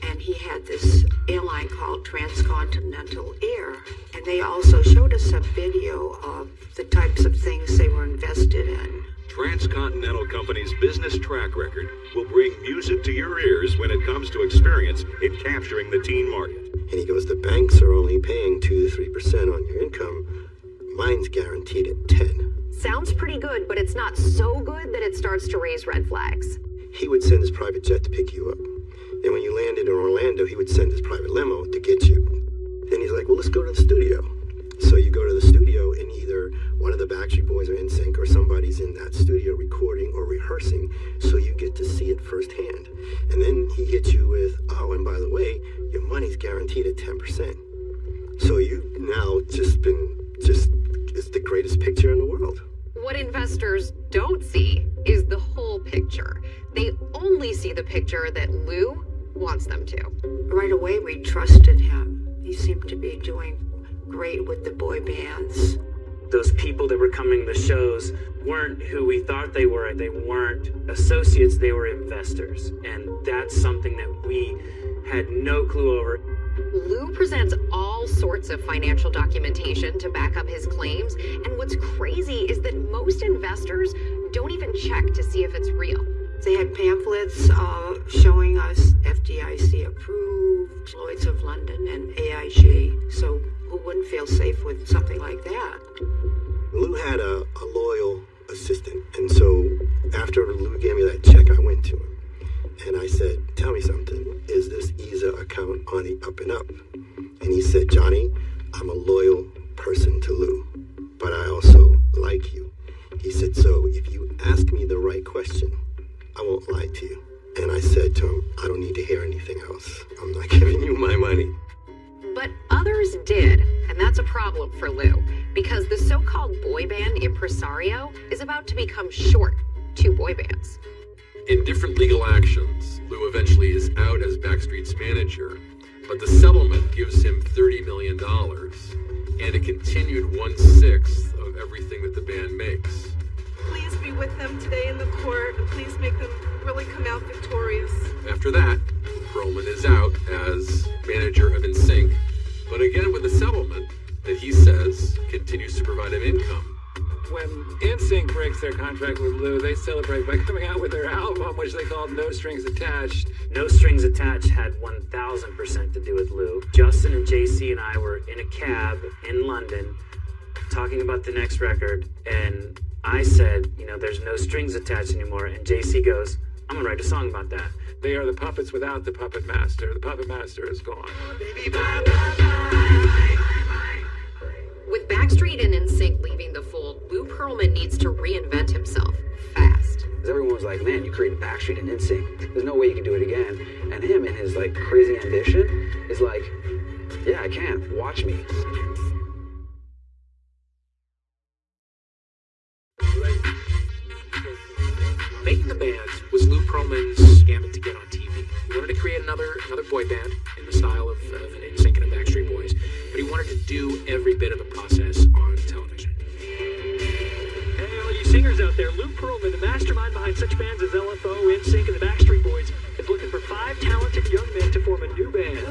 and he had this airline called Transcontinental Air. And they also showed us a video of the types of things they were invested in. Transcontinental Company's business track record will bring music to your ears when it comes to experience in capturing the teen market. And he goes, the banks are only paying 2 to 3% on your income. Mine's guaranteed at 10. Sounds pretty good, but it's not so good that it starts to raise red flags. He would send his private jet to pick you up. And when you landed in Orlando, he would send his private limo to get you. Then he's like, well, let's go to the studio. So you go to the studio, and either one of the Backstreet Boys or NSYNC or somebody's in that studio recording or rehearsing, so you get to see it firsthand. And then he hits you with, oh, and by the way, your money's guaranteed at 10%. So you now just been, just, it's the greatest picture in the world. What investors don't see is the whole picture. They only see the picture that Lou wants them to. Right away, we trusted him. He seemed to be doing great with the boy bands. Those people that were coming to shows weren't who we thought they were. They weren't associates, they were investors. And that's something that we had no clue over. Lou presents all sorts of financial documentation to back up his claims, and what's crazy is that most investors don't even check to see if it's real. They had pamphlets uh, showing us FDIC approved, Lloyds of London, and AIG. So who wouldn't feel safe with something like that? Lou had a, a loyal assistant, and so after Lou gave me that check, I went to him and I said, "Tell me something. Is this ESA account on the up and up?" And he said, "Johnny, I'm a loyal person to Lou, but I also like you." He said, "So if you ask me the right question, I won't lie to you." And I said to him, "I don't need to hear anything else. I'm not giving you my money." But others did, and that's a problem for Lou, because the so called boy band impresario is about to become short two boy bands. In different legal actions, Lou eventually is out as Backstreet's manager, but the settlement gives him $30 million and a continued one sixth of everything that the band makes. Please be with them today in the court, please make them really come out victorious. After that, Pearlman is out as manager of NSYNC, but again with a settlement that he says continues to provide him income. When NSYNC breaks their contract with Lou, they celebrate by coming out with their album, which they called No Strings Attached. No Strings Attached had 1000% to do with Lou. Justin and JC and I were in a cab in London talking about the next record, and I said, you know, there's no strings attached anymore, and JC goes, I'm gonna write a song about that. They are the puppets without the puppet master. The puppet master is gone. With Backstreet and NSYNC leaving the fold, Lou Pearlman needs to reinvent himself fast. Because everyone was like, man, you created Backstreet and NSYNC. There's no way you can do it again. And him and his like crazy ambition is like, yeah, I can. Watch me. Another another boy band in the style of, uh, of NSYNC and a Backstreet Boys, but he wanted to do every bit of the process on television. Hey, all you singers out there, Lou Pearlman, the mastermind behind such bands as LFO, NSYNC, and the Backstreet Boys, is looking for five talented young men to form a new band.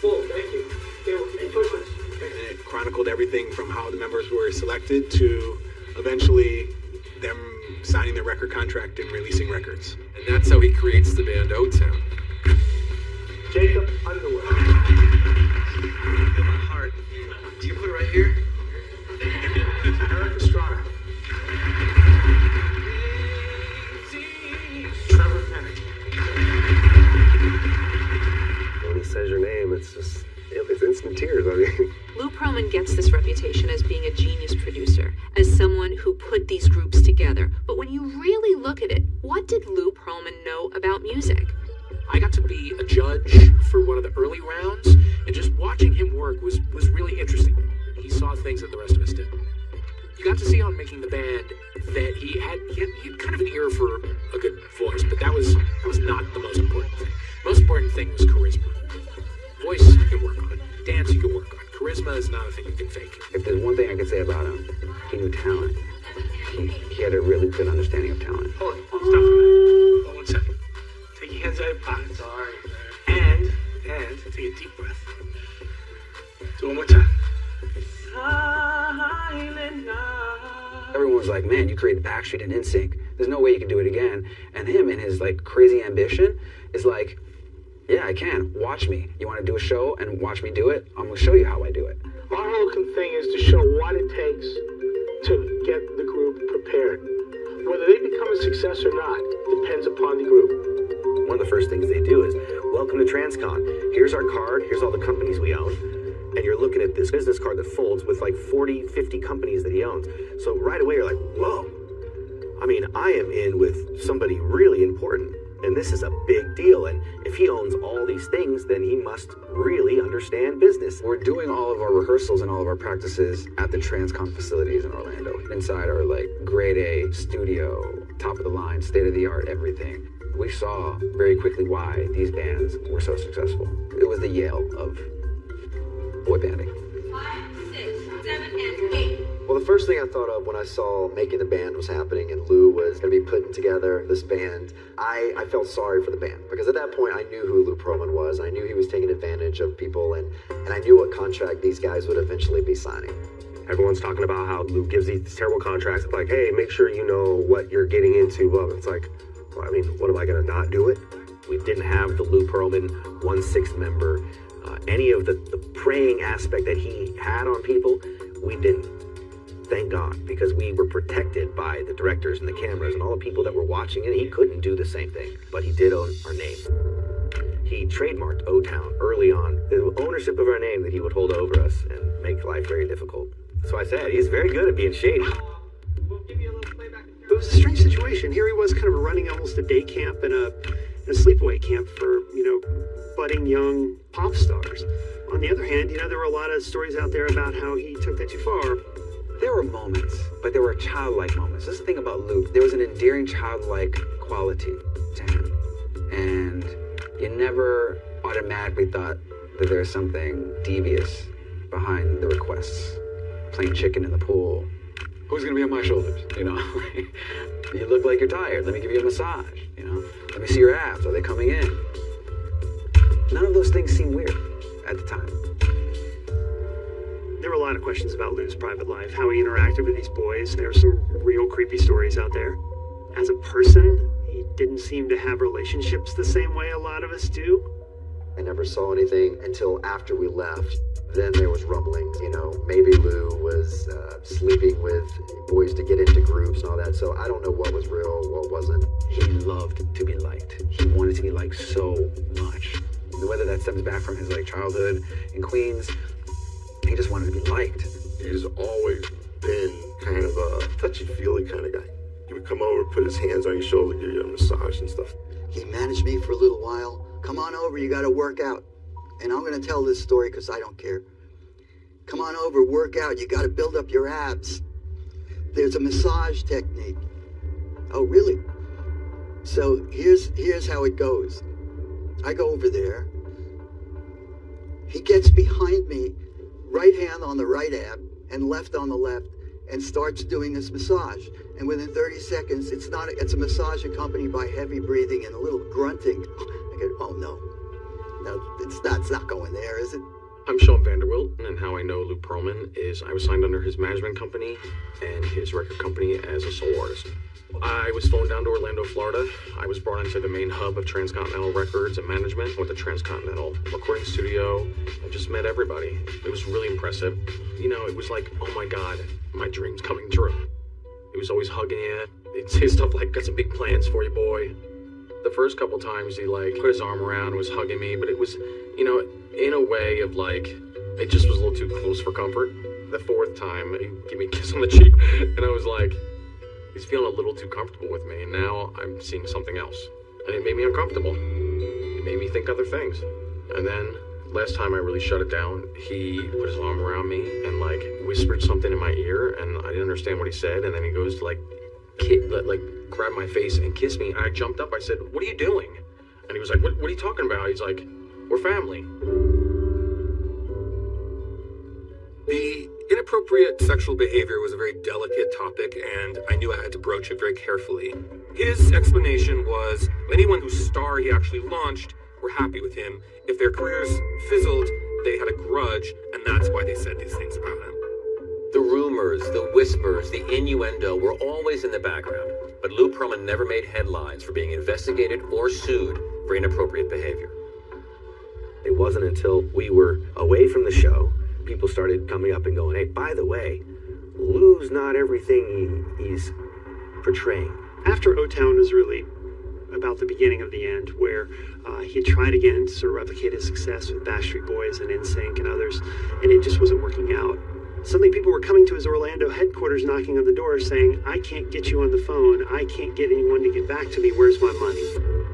Thank you. Okay, well, can you push this? And it chronicled everything from how the members were selected to eventually contract and releasing records. And that's how he creates the band O and NSYNC. There's no way you can do it again. And him and his like crazy ambition is like, yeah, I can. Watch me. You want to do a show and watch me do it? I'm gonna show you how somebody really important. And this is a big deal. And if he owns all these things, then he must really understand business. We're doing all of our rehearsals and all of our practices at the Transcon facilities in Orlando. Inside our like grade A studio, top of the line, state of the art, everything. We saw very quickly why these bands were so successful. It was the Yale of boy banding. The first thing I thought of when I saw making the band was happening and Lou was going to be putting together this band, I, I felt sorry for the band because at that point I knew who Lou Pearlman was. I knew he was taking advantage of people and, and I knew what contract these guys would eventually be signing. Everyone's talking about how Lou gives these terrible contracts. Like, hey, make sure you know what you're getting into. Well, it's like, well, I mean, what am I going to not do it? We didn't have the Lou Pearlman one sixth member. Uh, any of the, the preying aspect that he had on people, we didn't. Thank God, because we were protected by the directors and the cameras and all the people that were watching it. He couldn't do the same thing, but he did own our name. He trademarked O Town early on, the ownership of our name that he would hold over us and make life very difficult. So I said, he's very good at being shady. It was a strange situation. Here he was, kind of running almost a day camp and a, and a sleepaway camp for you know budding young pop stars. On the other hand, you know there were a lot of stories out there about how he took that too far. There were moments, but there were childlike moments. That's the thing about Luke. There was an endearing childlike quality to him. And you never automatically thought that there was something devious behind the requests. Playing chicken in the pool. Who's gonna be on my shoulders? You know, you look like you're tired. Let me give you a massage. You know, let me see your abs. Are they coming in? None of those things seemed weird at the time. There were a lot of questions about Lou's private life, how he interacted with these boys. There were some real creepy stories out there. As a person, he didn't seem to have relationships the same way a lot of us do. I never saw anything until after we left. Then there was rumblings, you know, maybe Lou was uh, sleeping with boys to get into groups and all that. So I don't know what was real, what wasn't. He loved to be liked. He wanted to be liked so much. Whether that stems back from his like childhood in Queens, he just wanted to be liked. He's always been kind of a touchy-feely kind of guy. He would come over, put his hands on your shoulder, give you a massage and stuff. He managed me for a little while. Come on over, you gotta work out. And I'm gonna tell this story because I don't care. Come on over, work out. You gotta build up your abs. There's a massage technique. Oh, really? So here's here's how it goes. I go over there. He gets behind me, right hand on the right ab and left on the left, and starts doing this massage. And within 30 seconds, it's not it's a massage accompanied by heavy breathing and a little grunting. I go, oh no. No, it's not it's not going there, is it? I'm Sean Vanderwilt, and how I know Lou Pearlman is I was signed under his management company and his record company as a solo artist. I was flown down to Orlando, Florida. I was brought into the main hub of Transcontinental Records and Management with the Transcontinental recording studio. I just met everybody. It was really impressive. You know, it was like, oh my God, my dream's coming true. He was always hugging you. He'd say stuff like, got some big plans for you, boy. The first couple times he like put his arm around, was hugging me, but it was, you know, in a way of like, it just was a little too close for comfort. The fourth time, he gave me a kiss on the cheek, and I was like, he's feeling a little too comfortable with me, and now I'm seeing something else. And it made me uncomfortable. It made me think other things. And then, last time I really shut it down, he put his arm around me and like whispered something in my ear, and I didn't understand what he said, and then he goes to like, ki- like, like grab my face and kiss me, and I jumped up. I said, what are you doing? And he was like, what, what are you talking about? He's like, we're family. The inappropriate sexual behavior was a very delicate topic, and I knew I had to broach it very carefully. His explanation was anyone whose star he actually launched were happy with him. If their careers fizzled, they had a grudge, and that's why they said these things about him. The rumors, the whispers, the innuendo were always in the background, but Lou Pearlman never made headlines for being investigated or sued for inappropriate behavior. It wasn't until we were away from the show, people started coming up and going, hey, by the way, Lou's not everything he, he's portraying. After O Town was really about the beginning of the end, where uh, he tried again to sort of replicate his success with Backstreet Boys and NSYNC and others, and it just wasn't working out. Suddenly, people were coming to his Orlando headquarters, knocking on the door, saying, "I can't get you on the phone. I can't get anyone to get back to me. Where's my money?"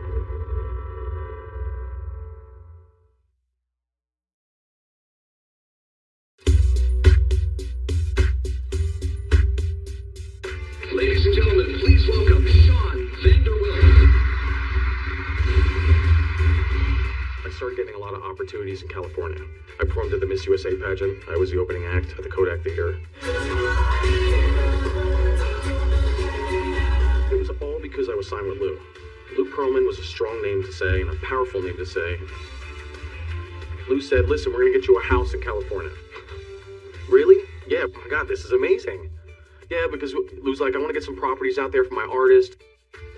opportunities in California. I performed at the Miss USA pageant. I was the opening act at the Kodak Theater. It was all because I was signed with Lou. Lou Pearlman was a strong name to say and a powerful name to say. Lou said, listen, we're going to get you a house in California. really? Yeah, oh my God, this is amazing. Yeah, because Lou's like, I want to get some properties out there for my artist.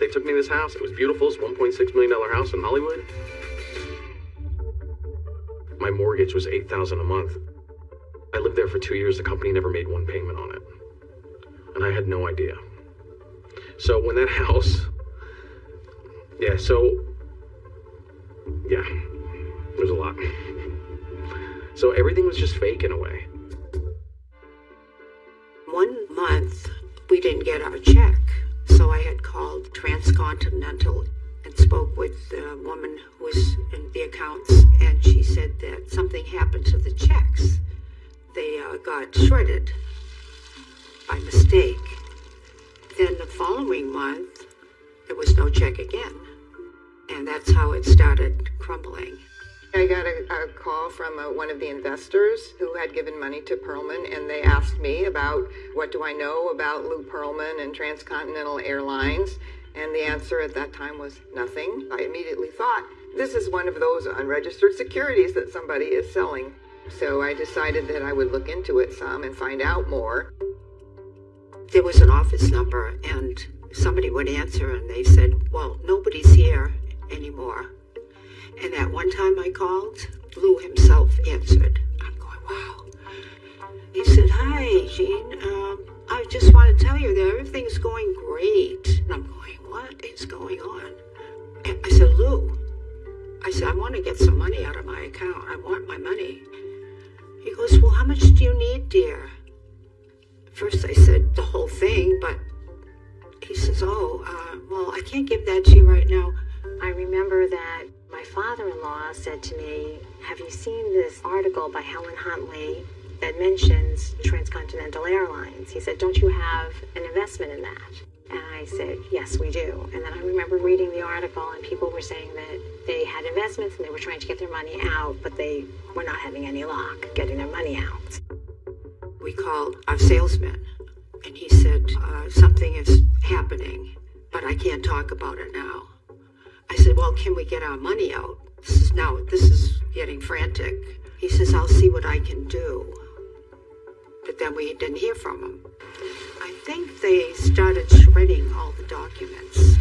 They took me to this house. It was beautiful. It's $1.6 million house in Hollywood. My mortgage was 8000 a month. I lived there for two years. The company never made one payment on it. And I had no idea. So when that house, yeah, so, yeah, there's a lot. So everything was just fake in a way. One month, we didn't get our check, so I had called Transcontinental and spoke with the woman who was in the accounts, and she said that something happened to the checks. They uh, got shredded by mistake. Then the following month, there was no check again. And that's how it started crumbling. I got a, a call from uh one of the investors who had given money to Pearlman, and they asked me about what do I know about Lou Pearlman and Transcontinental Airlines. And the answer at that time was nothing. I immediately thought, this is one of those unregistered securities that somebody is selling. So I decided that I would look into it some and find out more. There was an office number, and somebody would answer, and they said, Well, nobody's here anymore. And that one time I called, Lou himself answered. I'm going, wow. He said, Hi, Jean. Um, I just want to tell you that everything's going great. To get some money out of my account. I want my money. He goes, Well, how much do you need, dear? First, I said the whole thing, but he says, Oh, uh, well, I can't give that to you right now. I remember that my father-in-law said to me, have you seen this article by Helen Huntley that mentions Transcontinental Airlines? He said, don't you have an investment in that? And I said, yes, we do. And then I remember reading the article and people were saying that they had investments and they were trying to get their money out, but they were not having any luck getting their money out. We called our salesman, and he said, uh, Something is happening, but I can't talk about it now. I said, Well, can we get our money out? This is now, this is getting frantic. He says, I'll see what I can do. But then we didn't hear from him. Think they started shredding all the documents.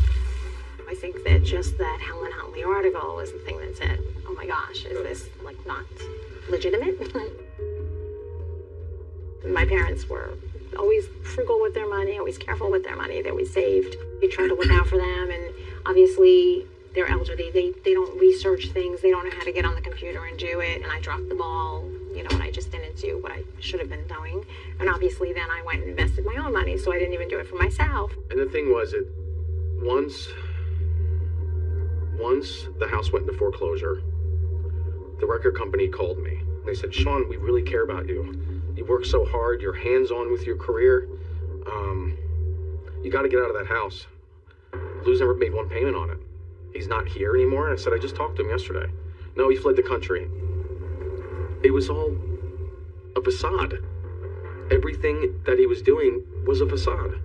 I think that just that Helen Huntley article was the thing that said, oh my gosh, is this like not legitimate? my parents were always frugal with their money, always careful with their money. They always saved. We tried to look out for them, and obviously they're elderly. They they don't research things. They don't know how to get on the computer and do it. And I dropped the ball, you know, and I just didn't do what I should have been doing. And obviously then I went and invested my own money, so I didn't even do it for myself. And the thing was, it once once the house went into foreclosure, the record company called me. They said, Sean, we really care about you. You work so hard. You're hands on with your career. Um, you got to get out of that house. Lou's never made one payment on it. He's not here anymore. And I said, I just talked to him yesterday. No, he fled the country. It was all a facade. Everything that he was doing was a facade.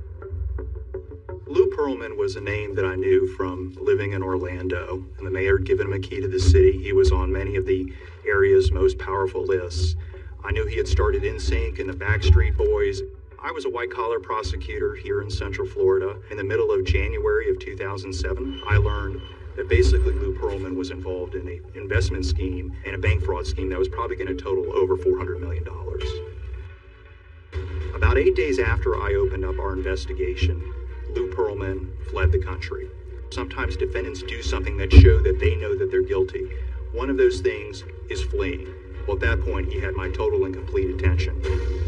Lou Pearlman was a name that I knew from living in Orlando, and the mayor had given him a key to the city. He was on many of the area's most powerful lists. I knew he had started NSYNC and the Backstreet Boys. I was a white collar prosecutor here in Central Florida. In the middle of January of 2007, I learned that basically Lou Pearlman was involved in an investment scheme and a bank fraud scheme that was probably going to total over $400 million. About eight days after I opened up our investigation, Lou Pearlman fled the country. Sometimes defendants do something that show that they know that they're guilty. One of those things is fleeing. Well, at that point, he had my total and complete attention.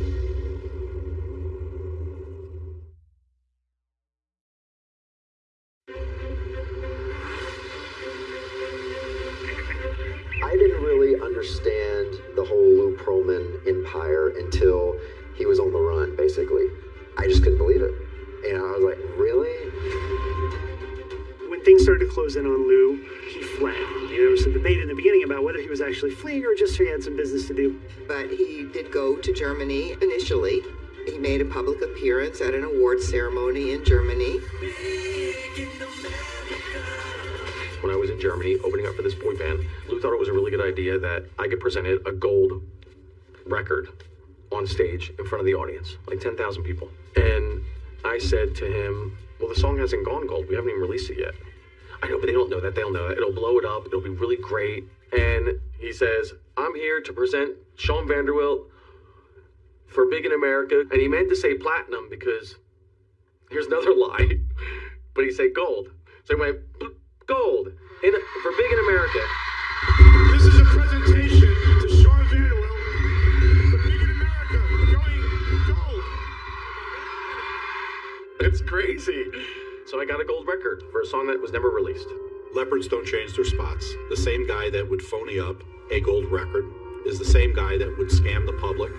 Actually fleeing or just he had some business to do. But he did go to Germany initially. He made a public appearance at an award ceremony in Germany. When I was in Germany, opening up for this boy band. Lou thought it was a really good idea that I could present it a gold record on stage in front of the audience, like 10,000 people. And I said to him, Well, the song hasn't gone gold. We haven't even released it yet. I know, but they don't know that. They'll know that. It'll blow it up. It'll be really great. And he says, I'm here to present Sean Vanderwilt for Big in America. And he meant to say platinum because here's another lie. But he said gold. So he went, gold in, for Big in America. This is a presentation to Sean Vanderwilt for Big in America, going gold. It's crazy. So I got a gold record for a song that was never released. Leopards don't change their spots. The same guy that would phony up a gold record is the same guy that would scam the public.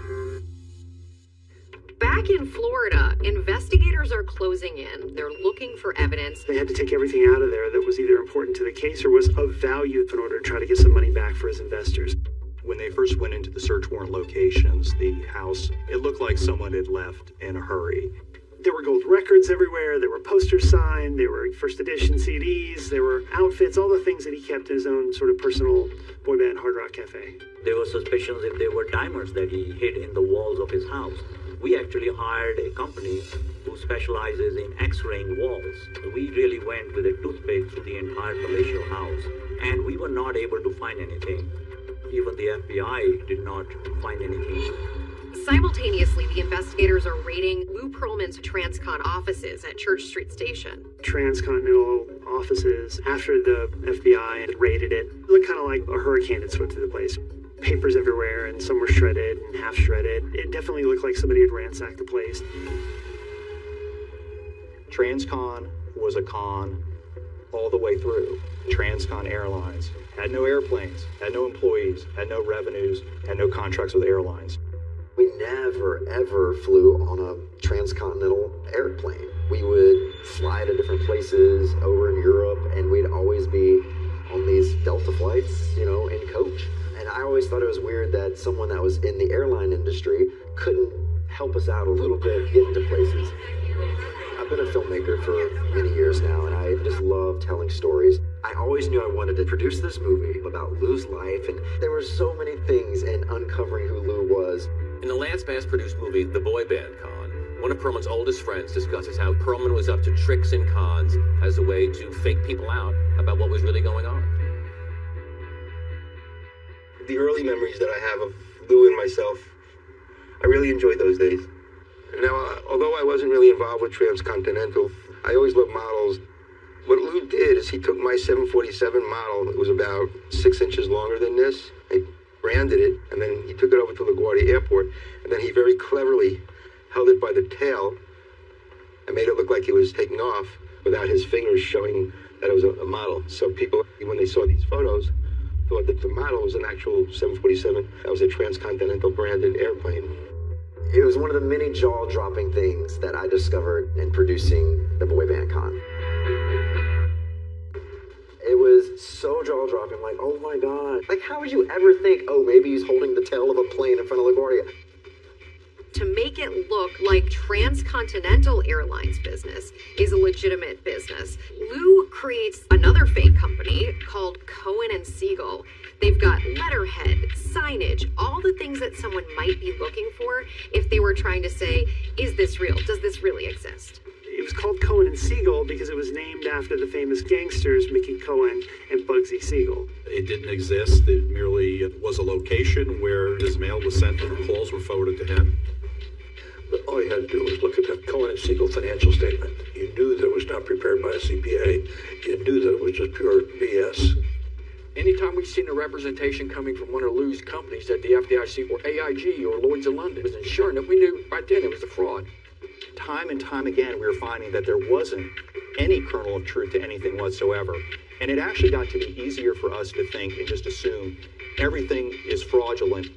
Back in Florida, investigators are closing in. They're looking for evidence. They had to take everything out of there that was either important to the case or was of value in order to try to get some money back for his investors. When they first went into the search warrant locations, the house, it looked like someone had left in a hurry. There were gold records everywhere. There were posters signed. There were first edition CDs. There were outfits, all the things that he kept in his own sort of personal boy band hard rock cafe. There were suspicions if there were diamonds that he hid in the walls of his house. We actually hired a company who specializes in x-raying walls. We really went with a toothpick through the entire palatial house, and we were not able to find anything. Even the FBI did not find anything. Simultaneously, the investigators are raiding Lou Pearlman's Transcon offices at Church Street Station. Transcontinental offices, after the FBI had raided it, it looked kind of like a hurricane had swept through the place. Papers everywhere, and some were shredded and half shredded. It definitely looked like somebody had ransacked the place. Transcon was a con all the way through. Transcon Airlines had no airplanes, had no employees, had no revenues, had no contracts with airlines. We never, ever flew on a transcontinental airplane. We would fly to different places over in Europe, and we'd always be on these Delta flights, you know, in coach. And I always thought it was weird that someone that was in the airline industry couldn't help us out a little bit getting to places. I've been a filmmaker for many years now, and I just love telling stories. I always knew I wanted to produce this movie about Lou's life, and there were so many things in uncovering who Lou was. In the Lance Bass produced movie The Boy Band Con, one of Pearlman's oldest friends discusses how Pearlman was up to tricks and cons as a way to fake people out about what was really going on. The early memories that I have of Lou and myself, I really enjoyed those days. Now, uh, although I wasn't really involved with Transcontinental, I always loved models. What Lou did is he took my 747 model, it was about six inches longer than this, he branded it, and then he took it over to LaGuardia Airport, and then he very cleverly held it by the tail and made it look like he was taking off without his fingers showing that it was a, a model. So people, when they saw these photos, thought that the model was an actual 747 that was a transcontinental branded airplane. It was one of the many jaw dropping things that I discovered in producing the Boy Band Con. It was so jaw dropping, like, oh my god. Like, how would you ever think, oh, maybe he's holding the tail of a plane in front of LaGuardia? To make it look like Transcontinental Airlines business is a legitimate business, Lou creates another fake company called Cohen and Siegel. They've got letterhead, signage, all the things that someone might be looking for if they were trying to say, is this real? Does this really exist? It was called Cohen and Siegel because it was named after the famous gangsters Mickey Cohen and Bugsy Siegel. It didn't exist. It merely was a location where his mail was sent and calls were forwarded to him. But all you had to do was look at that Cohen and Siegel financial statement. You knew that it was not prepared by a CPA. You knew that it was just pure BS. Anytime we've seen a representation coming from one of Lou's companies that the FDIC or AIG or Lloyd's of London was ensuring that we knew right then it was a fraud. Time and time again, we were finding that there wasn't any kernel of truth to anything whatsoever. And it actually got to be easier for us to think and just assume everything is fraudulent.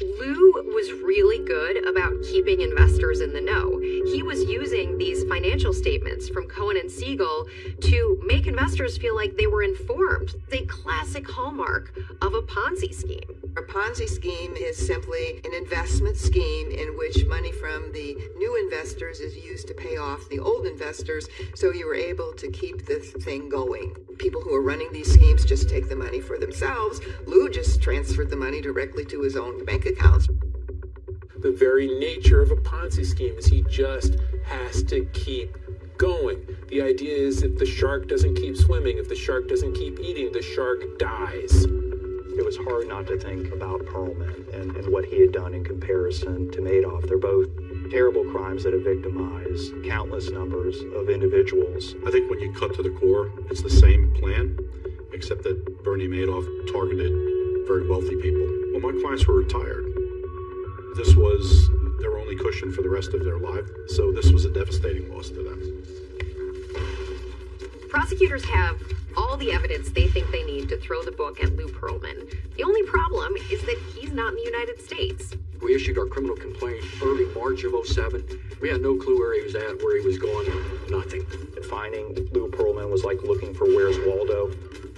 Lou was really good about keeping investors in the know. He was using these financial statements from Cohen and Siegel to make investors feel like they were informed. A classic hallmark of a Ponzi scheme. A Ponzi scheme is simply an investment scheme in which money from the new investors is used to pay off the old investors, so you are able to keep the thing going. People who are running these schemes just take the money for themselves. Lou just transferred the money directly to his own bank accounts. The very nature of a Ponzi scheme is he just has to keep going. The idea is if the shark doesn't keep swimming, if the shark doesn't keep eating, the shark dies. It was hard not to think about Pearlman and, and what he had done in comparison to Madoff. They're both terrible crimes that have victimized countless numbers of individuals. I think when you cut to the core, it's the same plan, except that Bernie Madoff targeted very wealthy people. Well, my clients were retired. This was their only cushion for the rest of their life, so this was a devastating loss to them. Prosecutors have all the evidence they think they need to throw the book at Lou Pearlman. The only problem is that he's not in the United States. We issued our criminal complaint early March of 07. We had no clue where he was at, where he was going, nothing. Finding Lou Pearlman was like looking for Where's Waldo.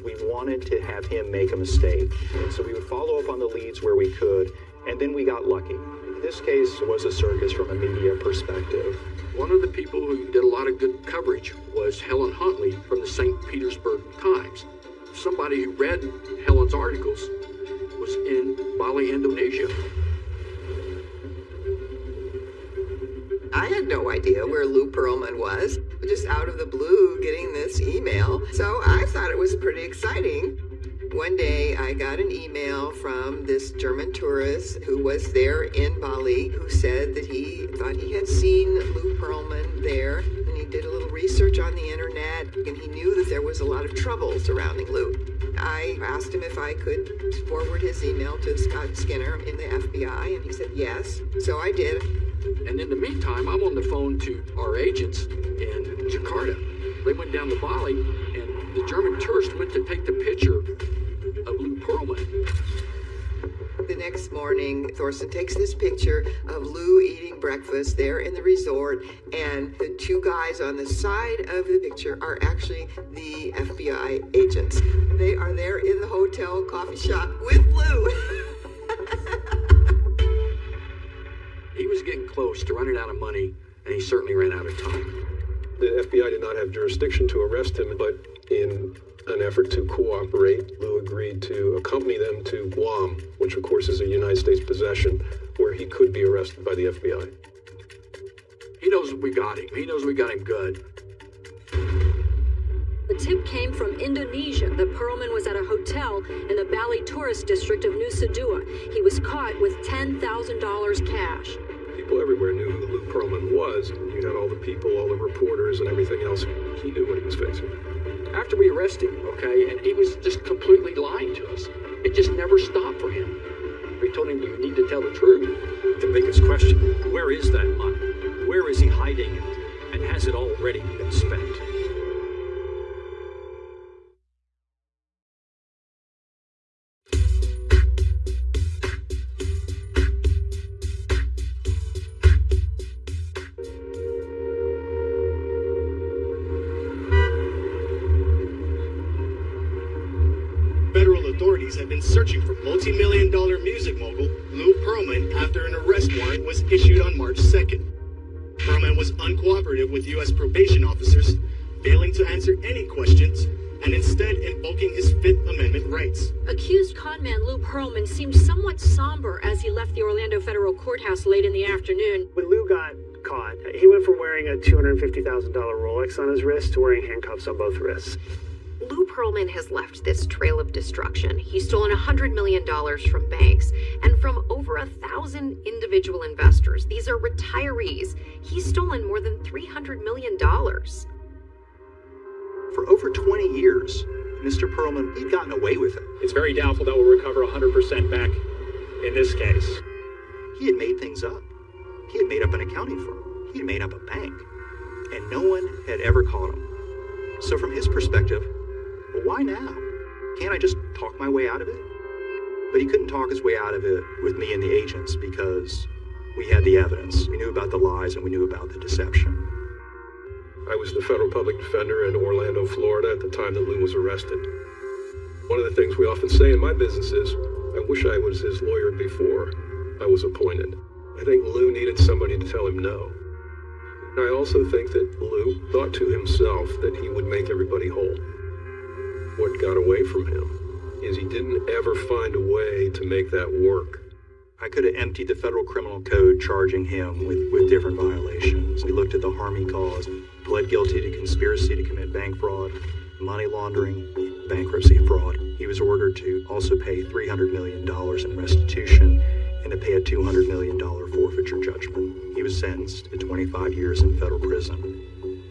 We wanted to have him make a mistake, and so we would follow up on the leads where we could, and then we got lucky. This case was a circus from a media perspective. One of the people who did a lot of good coverage was Helen Huntley from the St. Petersburg Times. Somebody who read Helen's articles was in Bali, Indonesia. I had no idea where Lou Pearlman was, just out of the blue getting this email. So I thought it was pretty exciting. One day I got an email from this German tourist who was there in Bali who said that he thought he had seen Lou Pearlman there and he did a little research on the internet and he knew that there was a lot of trouble surrounding Lou. I asked him if I could forward his email to Scott Skinner in the FBI and he said yes. So I did. And in the meantime, I'm on the phone to our agents in Jakarta. They went down to Bali, and the German tourist went to take the picture next morning, Thorson takes this picture of Lou eating breakfast there in the resort, and the two guys on the side of the picture are actually the FBI agents. They are there in the hotel coffee shop with Lou. He was getting close to running out of money, and he certainly ran out of time. The FBI did not have jurisdiction to arrest him, but in an effort to cooperate, Lou agreed to accompany them to Guam, which of course is a United States possession, where he could be arrested by the FBI. He knows we got him. He knows we got him good. The tip came from Indonesia that Pearlman was at a hotel in the Bali tourist district of Nusa Dua. He was caught with $10,000 cash. People everywhere knew who Lou Pearlman was. You had all the people, all the reporters, and everything else. He knew what he was facing. After we arrested him, okay, and he was just completely lying to us. It just never stopped for him. We told him you need to tell the truth. The biggest question where is that money? Where is he hiding it? And has it already been spent? Authorities have been searching for multi-million dollar music mogul Lou Pearlman after an arrest warrant was issued on March 2nd. Pearlman was uncooperative with U.S. probation officers, failing to answer any questions, and instead invoking his Fifth Amendment rights. Accused conman Lou Pearlman seemed somewhat somber as he left the Orlando Federal Courthouse late in the afternoon. When Lou got caught, he went from wearing a $250,000 Rolex on his wrist to wearing handcuffs on both wrists. Lou Pearlman has left this trail of destruction. He's stolen $100 million from banks and from over a thousand individual investors. These are retirees. He's stolen more than $300 million. For over 20 years, Mr. Pearlman, he'd gotten away with it. It's very doubtful that we'll recover 100% back in this case. He had made things up. He had made up an accounting firm. He had made up a bank. And no one had ever caught him. So, from his perspective, well, why now? Can't I just talk my way out of it? But he couldn't talk his way out of it with me and the agents because we had the evidence. We knew about the lies and we knew about the deception. I was the federal public defender in Orlando, Florida at the time that Lou was arrested. One of the things we often say in my business is I wish I was his lawyer before I was appointed. I think Lou needed somebody to tell him no. I also think that Lou thought to himself that he would make everybody whole. What got away from him is he didn't ever find a way to make that work. I could have emptied the federal criminal code charging him with, with different violations. We looked at the harm he caused, pled guilty to conspiracy to commit bank fraud, money laundering, bankruptcy fraud. He was ordered to also pay $300 million in restitution and to pay a $200 million forfeiture judgment. He was sentenced to 25 years in federal prison.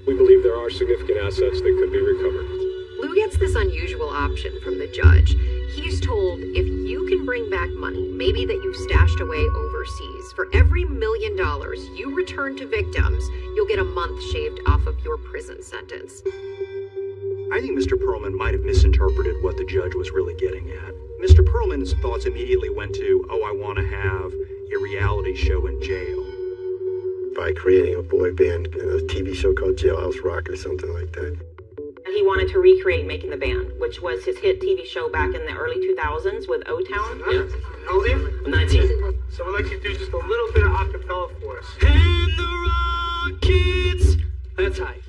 We believe there are significant assets that could be recovered. Lou gets this unusual option from the judge. He's told if you can bring back money, maybe that you've stashed away overseas, for every million dollars you return to victims, you'll get a month shaved off of your prison sentence. I think Mr. Pearlman might have misinterpreted what the judge was really getting at. Mr. Pearlman's thoughts immediately went to, oh, I want to have a reality show in jail. By creating a boy band, a TV show called Jailhouse Rock or something like that. He wanted to recreate Making the Band, which was his hit TV show back in the early 2000s with O Town. Yeah. How old are you? 19. So we'd like you to do just a little bit of acapella for us. And the Rockets. That's high.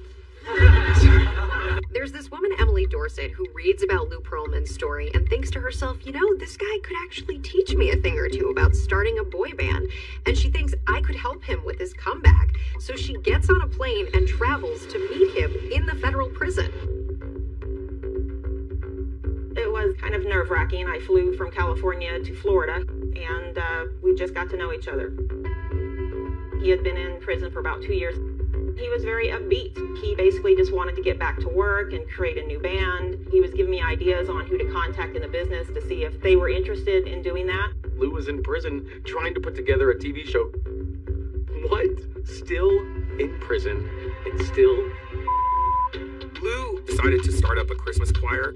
There's this woman, Emily Dorset, who reads about Lou Pearlman's story and thinks to herself, you know, this guy could actually teach me a thing or two about starting a boy band. And she thinks I could help him with his comeback. So she gets on a plane and travels to meet him in the federal prison. Kind of nerve wracking. I flew from California to Florida and uh, we just got to know each other. He had been in prison for about two years. He was very upbeat. He basically just wanted to get back to work and create a new band. He was giving me ideas on who to contact in the business to see if they were interested in doing that. Lou was in prison trying to put together a TV show. What? Still in prison and still. Lou decided to start up a Christmas choir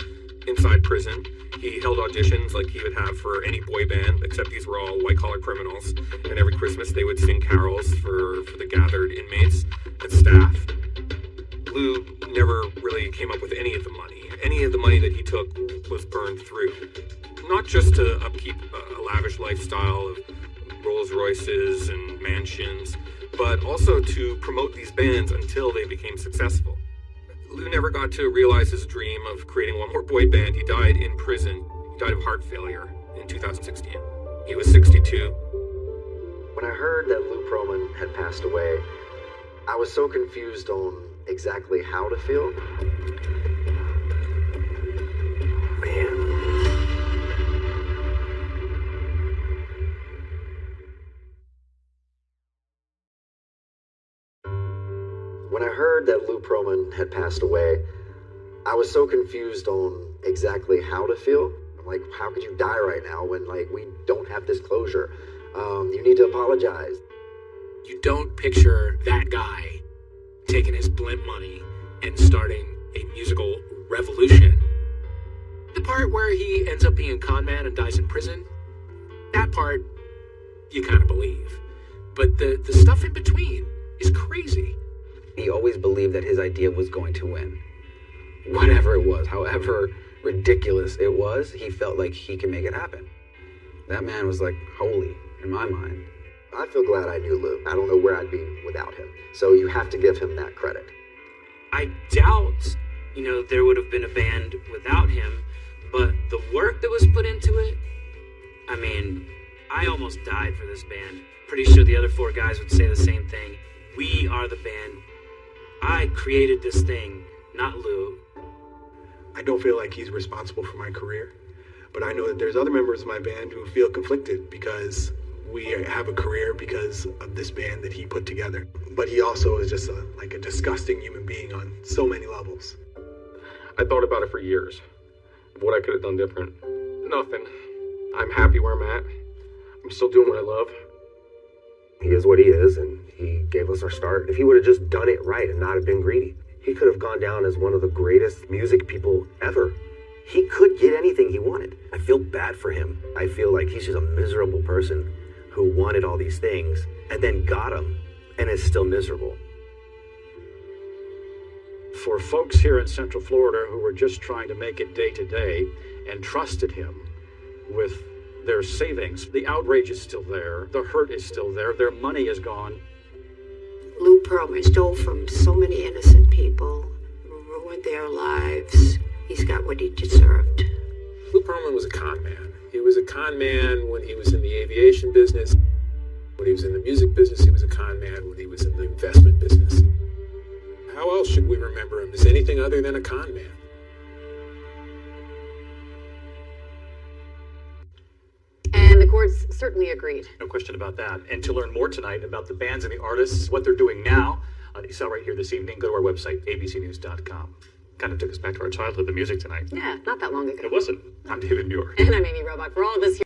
inside prison. He held auditions like he would have for any boy band, except these were all white collar criminals. And every Christmas they would sing carols for, for the gathered inmates and staff. Lou never really came up with any of the money. Any of the money that he took was burned through. Not just to upkeep a lavish lifestyle of Rolls Royces and mansions, but also to promote these bands until they became successful. Lou never got to realize his dream of creating one more boy band. He died in prison. He died of heart failure in 2016. He was 62. When I heard that Lou Pearlman had passed away, I was so confused on exactly how to feel. When I heard that Lou Pearlman had passed away, I was so confused on exactly how to feel. Like, how could you die right now when like we don't have this closure? Um, you need to apologize. You don't picture that guy taking his blimp money and starting a musical revolution. The part where he ends up being a con man and dies in prison, that part you kind of believe. But the, the stuff in between is crazy. He always believed that his idea was going to win. Whatever it was, however ridiculous it was, he felt like he could make it happen. That man was like holy in my mind. I feel glad I knew Lou. I don't know where I'd be without him. So you have to give him that credit. I doubt, you know, there would have been a band without him, but the work that was put into it, I mean, I almost died for this band. Pretty sure the other four guys would say the same thing. We are the band. I created this thing, not Lou. I don't feel like he's responsible for my career, but I know that there's other members of my band who feel conflicted because we have a career because of this band that he put together. But he also is just a, like a disgusting human being on so many levels. I thought about it for years. What I could have done different. Nothing. I'm happy where I'm at. I'm still doing what I love. He is what he is, and he gave us our start. If he would have just done it right and not have been greedy, he could have gone down as one of the greatest music people ever. He could get anything he wanted. I feel bad for him. I feel like he's just a miserable person who wanted all these things and then got them and is still miserable. For folks here in Central Florida who were just trying to make it day to day and trusted him with their savings. The outrage is still there. The hurt is still there. Their money is gone. Lou Pearlman stole from so many innocent people, ruined their lives. He's got what he deserved. Lou Pearlman was a con man. He was a con man when he was in the aviation business. When he was in the music business, he was a con man. When he was in the investment business. How else should we remember him as anything other than a con man? And the courts certainly agreed. No question about that. And to learn more tonight about the bands and the artists, what they're doing now, uh, you saw right here this evening, go to our website, abcnews.com. Kind of took us back to our childhood, the music tonight. Yeah, not that long ago. It wasn't. I'm David Muir. And I'm Amy Robach. For all of us here.